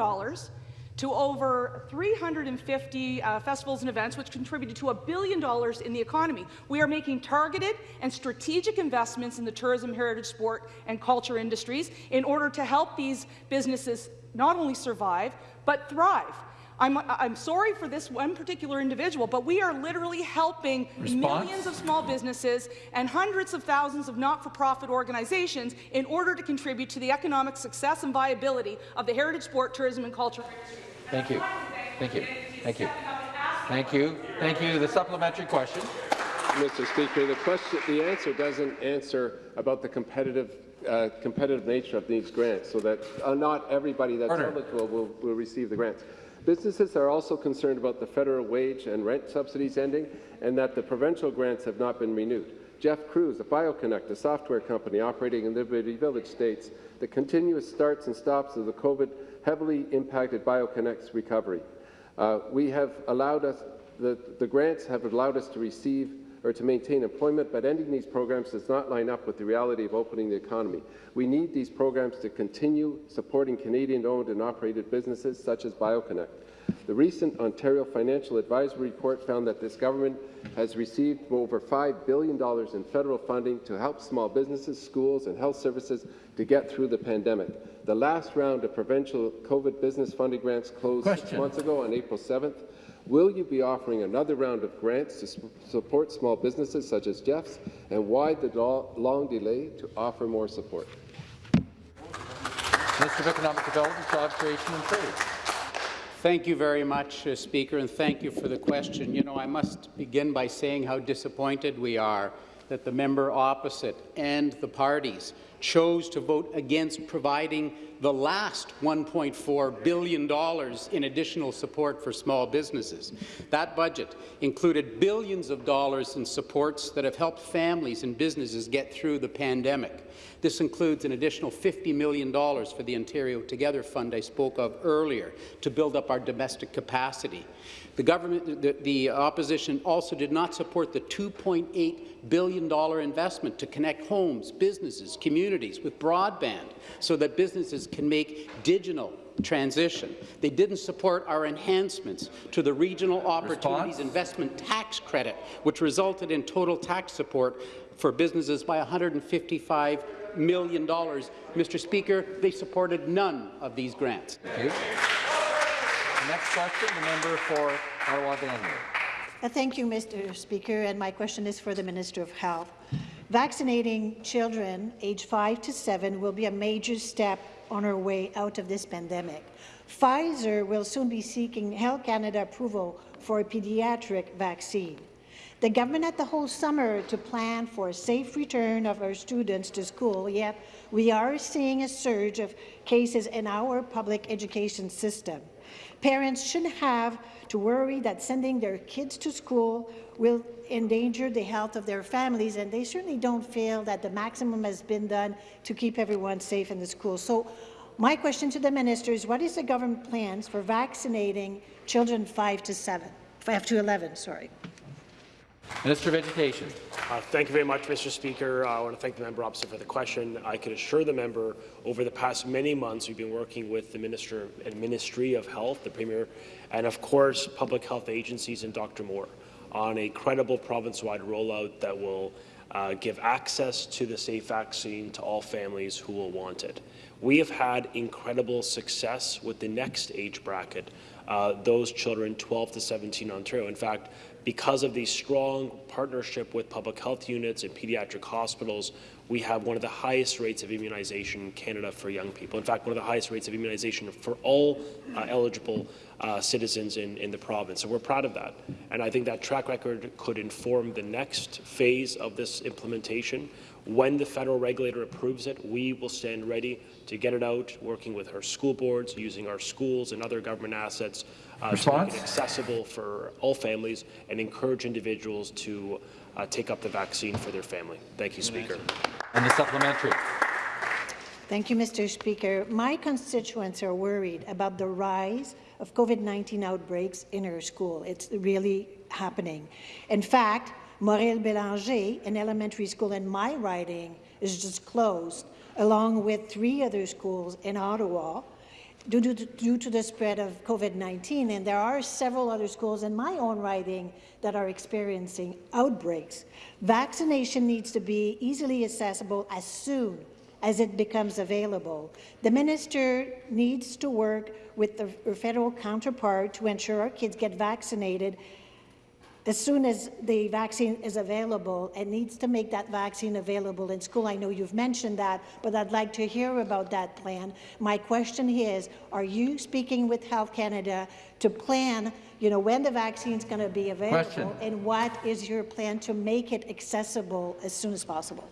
Q: to over 350 uh, festivals and events, which contributed to a billion dollars in the economy. We are making targeted and strategic investments in the tourism, heritage, sport, and culture industries in order to help these businesses not only survive, but thrive. I'm, I'm sorry for this one particular individual, but we are literally helping
A: Response?
Q: millions of small businesses and hundreds of thousands of not-for-profit organizations in order to contribute to the economic success and viability of the heritage, sport, tourism, and culture.
A: Thank you. Thank you. Thank you. Thank you. Thank you. The supplementary question.
T: Mr. Speaker, the question, the answer doesn't answer about the competitive uh, competitive nature of these grants, so that uh, not everybody that's
A: Order.
T: eligible will, will receive the grants. Businesses are also concerned about the federal wage and rent subsidies ending, and that the provincial grants have not been renewed. Jeff Cruz a BioConnect, a software company operating in Liberty Village, states the continuous starts and stops of the COVID heavily impacted BioConnect's recovery. Uh, we have allowed us, the, the grants have allowed us to receive or to maintain employment, but ending these programs does not line up with the reality of opening the economy. We need these programs to continue supporting Canadian-owned and operated businesses such as BioConnect. The recent Ontario Financial Advisory Report found that this government has received over $5 billion in federal funding to help small businesses, schools, and health services to get through the pandemic. The last round of provincial COVID business funding grants closed six months ago on April 7th. Will you be offering another round of grants to su- support small businesses such as Jeff's, and why the long delay to offer more support?
A: Minister of Economic Development, Job Creation and Trade.
M: Thank you very much, uh, Speaker, and thank you for the question. You know, I must begin by saying how disappointed we are that the member opposite and the parties chose to vote against providing the last $1.4 billion in additional support for small businesses. That budget included billions of dollars in supports that have helped families and businesses get through the pandemic. This includes an additional $50 million for the Ontario Together Fund I spoke of earlier to build up our domestic capacity. The government, the, the opposition also did not support the $2.8 billion investment to connect homes, businesses, communities with broadband so that businesses can make digital transition. They didn't support our enhancements to the Regional Opportunities
A: Response?
M: Investment Tax Credit, which resulted in total tax support for businesses by $155 million. Mr. Speaker, they supported none of these grants.
A: Thank you. Next question, the member for Ottawa Vanier.
U: Uh, Thank you, Mr. Speaker, and my question is for the Minister of Health. Vaccinating children aged 5 to 7 will be a major step on our way out of this pandemic. Pfizer will soon be seeking Health Canada approval for a pediatric vaccine. The government had the whole summer to plan for a safe return of our students to school, yet we are seeing a surge of cases in our public education system. Parents shouldn't have to worry that sending their kids to school will endanger the health of their families, and they certainly don't feel that the maximum has been done to keep everyone safe in the schools. So my question to the minister is, what is the government plans for vaccinating children 5 to 7, 5 to 11, sorry?
A: Minister of Education.
V: Uh, thank you very much, Mr. Speaker. Uh, I want to thank the member opposite for the question. I can assure the member over the past many months we've been working with the Minister and Ministry of Health, the Premier, and of course public health agencies and Dr. Moore on a credible province-wide rollout that will uh, give access to the safe vaccine to all families who will want it. We have had incredible success with the next age bracket, uh, those children 12 to 17 in Ontario. In fact, because of the strong partnership with public health units and pediatric hospitals, we have one of the highest rates of immunization in Canada for young people. In fact, one of the highest rates of immunization for all uh, eligible uh, citizens in, in the province. So we're proud of that. And I think that track record could inform the next phase of this implementation. When the federal regulator approves it, we will stand ready to get it out, working with our school boards, using our schools and other government assets uh, to make it accessible for all families and encourage individuals to uh, take up the vaccine for their family. Thank you, Speaker.
A: And the supplementary.
U: Thank you, Mr. Speaker. My constituents are worried about the rise of COVID-19 outbreaks in our school. It's really happening. In fact, Mauril Bélanger, an elementary school in my riding, is just closed, along with three other schools in Ottawa. Due to, due to the spread of COVID-19, and there are several other schools in my own riding that are experiencing outbreaks. Vaccination needs to be easily accessible as soon as it becomes available. The minister needs to work with the federal counterpart to ensure our kids get vaccinated as soon as the vaccine is available and needs to make that vaccine available in school. I know you've mentioned that, but I'd like to hear about that plan. My question is, are you speaking with Health Canada to plan, you know, when the vaccine is going to be available,
A: question.
U: and what is your plan to make it accessible as soon as possible?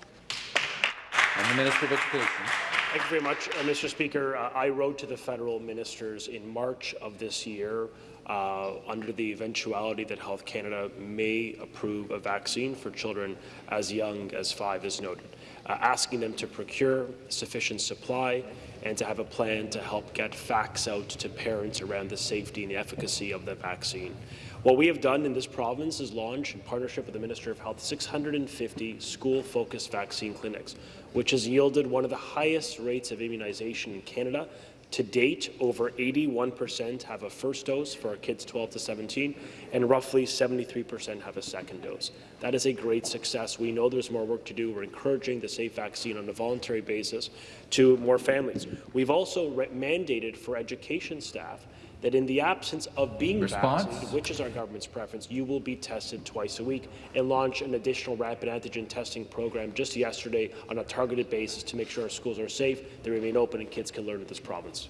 A: And the Minister of Education.
V: Thank you very much, uh, Mr. Speaker. Uh, I wrote to the federal ministers in March of this year uh, under the eventuality that Health Canada may approve a vaccine for children as young as five, as noted, uh, asking them to procure sufficient supply and to have a plan to help get facts out to parents around the safety and the efficacy of the vaccine. What we have done in this province is launch, in partnership with the Minister of Health, 650 school-focused vaccine clinics, which has yielded one of the highest rates of immunization in Canada. To date, over 81% have a first dose for our kids 12 to 17, and roughly 73% have a second dose. That is a great success. We know there's more work to do. We're encouraging the safe vaccine on a voluntary basis to more families. We've also mandated for education staff that in the absence of being
A: Response?
V: vaccinated, which is our government's preference, you will be tested twice a week and launch an additional rapid antigen testing program just yesterday on a targeted basis to make sure our schools are safe, they remain open, and kids can learn in this province.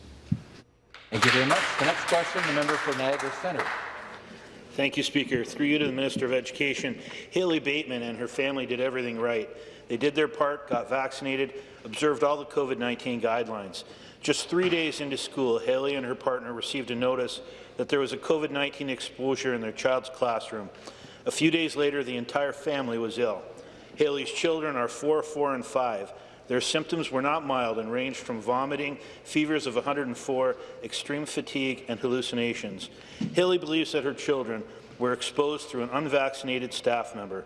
A: Thank you very much. The next question, the member for Niagara Centre.
W: Thank you, Speaker. Through you to the Minister of Education, Haley Bateman and her family did everything right. They did their part, got vaccinated, observed all the COVID-19 guidelines. Just three days into school, Haley and her partner received a notice that there was a COVID-19 exposure in their child's classroom. A few days later, the entire family was ill. Haley's children are 4, 4, and 5. Their symptoms were not mild and ranged from vomiting, fevers of 104, extreme fatigue, and hallucinations. Haley believes that her children were exposed through an unvaccinated staff member.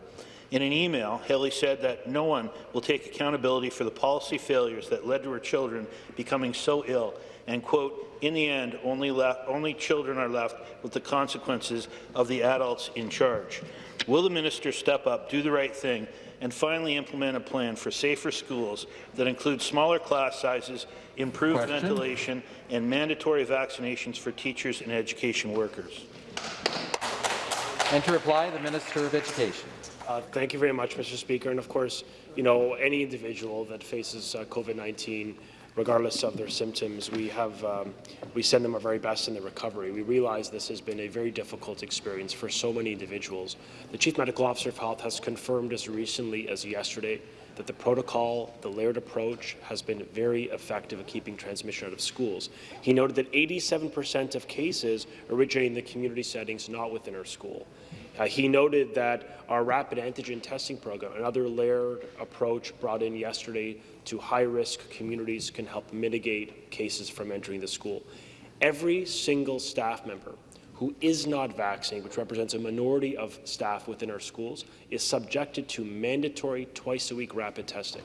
W: In an email, Haley said that no one will take accountability for the policy failures that led to her children becoming so ill, and, quote, in the end, only, only children are left with the consequences of the adults in charge. Will the minister step up, do the right thing, and finally implement a plan for safer schools that include smaller class sizes, improved
A: Question?
W: ventilation, and mandatory vaccinations for teachers and education workers?
A: And to reply, the Minister of Education.
V: Uh, thank you very much, Mr. Speaker. And of course, you know, any individual that faces uh, COVID-19, regardless of their symptoms, we have um, we send them our very best in the recovery. We realize this has been a very difficult experience for so many individuals. The Chief Medical Officer of Health has confirmed as recently as yesterday that the protocol, the layered approach, has been very effective at keeping transmission out of schools. He noted that 87% of cases originate in the community settings, not within our school. Uh, he noted that our rapid antigen testing program, another layered approach brought in yesterday to high-risk communities, can help mitigate cases from entering the school. Every single staff member who is not vaccinated, which represents a minority of staff within our schools, is subjected to mandatory twice-a-week rapid testing.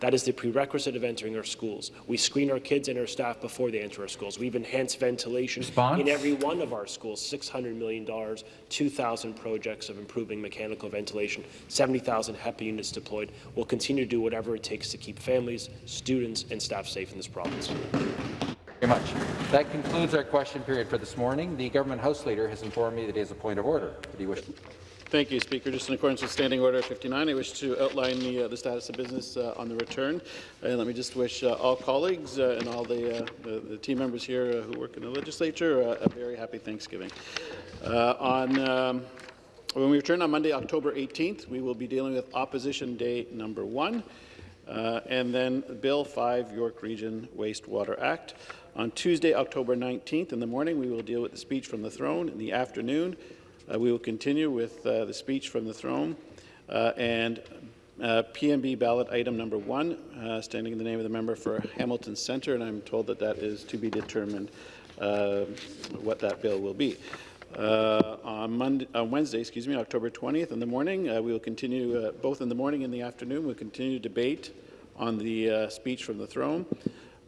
V: That is the prerequisite of entering our schools. We screen our kids and our staff before they enter our schools. We've enhanced ventilation
A: Response?
V: in every one of our schools, $600 million, 2,000 projects of improving mechanical ventilation, 70,000 HEPA units deployed. We'll continue to do whatever it takes to keep families, students, and staff safe in this province.
A: very much. That concludes our question period for this morning. The Government House Leader has informed me that he has a point of order. Did he wish to?
G: Thank you, Speaker. Just in accordance with Standing Order 59, I wish to outline the, uh, the status of business uh, on the return. And let me just wish uh, all colleagues uh, and all the, uh, the, the, team members here uh, who work in the legislature a very happy Thanksgiving. on um, when we return on Monday, October 18th, we will be dealing with Opposition Day number one, and then Bill 5, York Region Wastewater Act. On Tuesday, October 19th in the morning, we will deal with the speech from the throne. In the afternoon, uh, we will continue with uh, the speech from the throne uh, and uh, PMB ballot item number one, uh, standing in the name of the member for Hamilton Centre, and I'm told that that is to be determined uh, what that bill will be. on, Monday, on Wednesday, excuse me, October 20th in the morning, we will continue, both in the morning and the afternoon, we'll continue debate on the speech from the throne.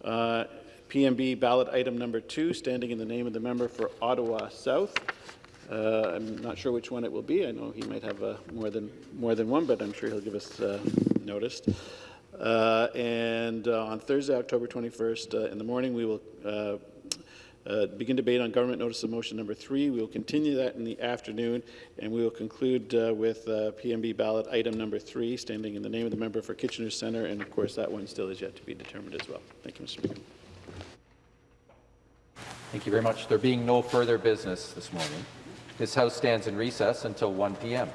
G: PMB ballot item number two, standing in the name of the member for Ottawa South. Uh, I'm not sure which one it will be. I know he might have uh, more than more than one, but I'm sure he'll give us uh, notice. Uh, and uh, on Thursday, October 21st, uh, in the morning, we will begin debate on government notice of motion number three. We will continue that in the afternoon, and we will conclude with PMB ballot item number three, standing in the name of the member for Kitchener Centre, and of course, that one still is yet to be determined as well. Thank you, Mr. Speaker.
A: Thank you very much. There being no further business this morning, this House stands in recess until 1 p.m.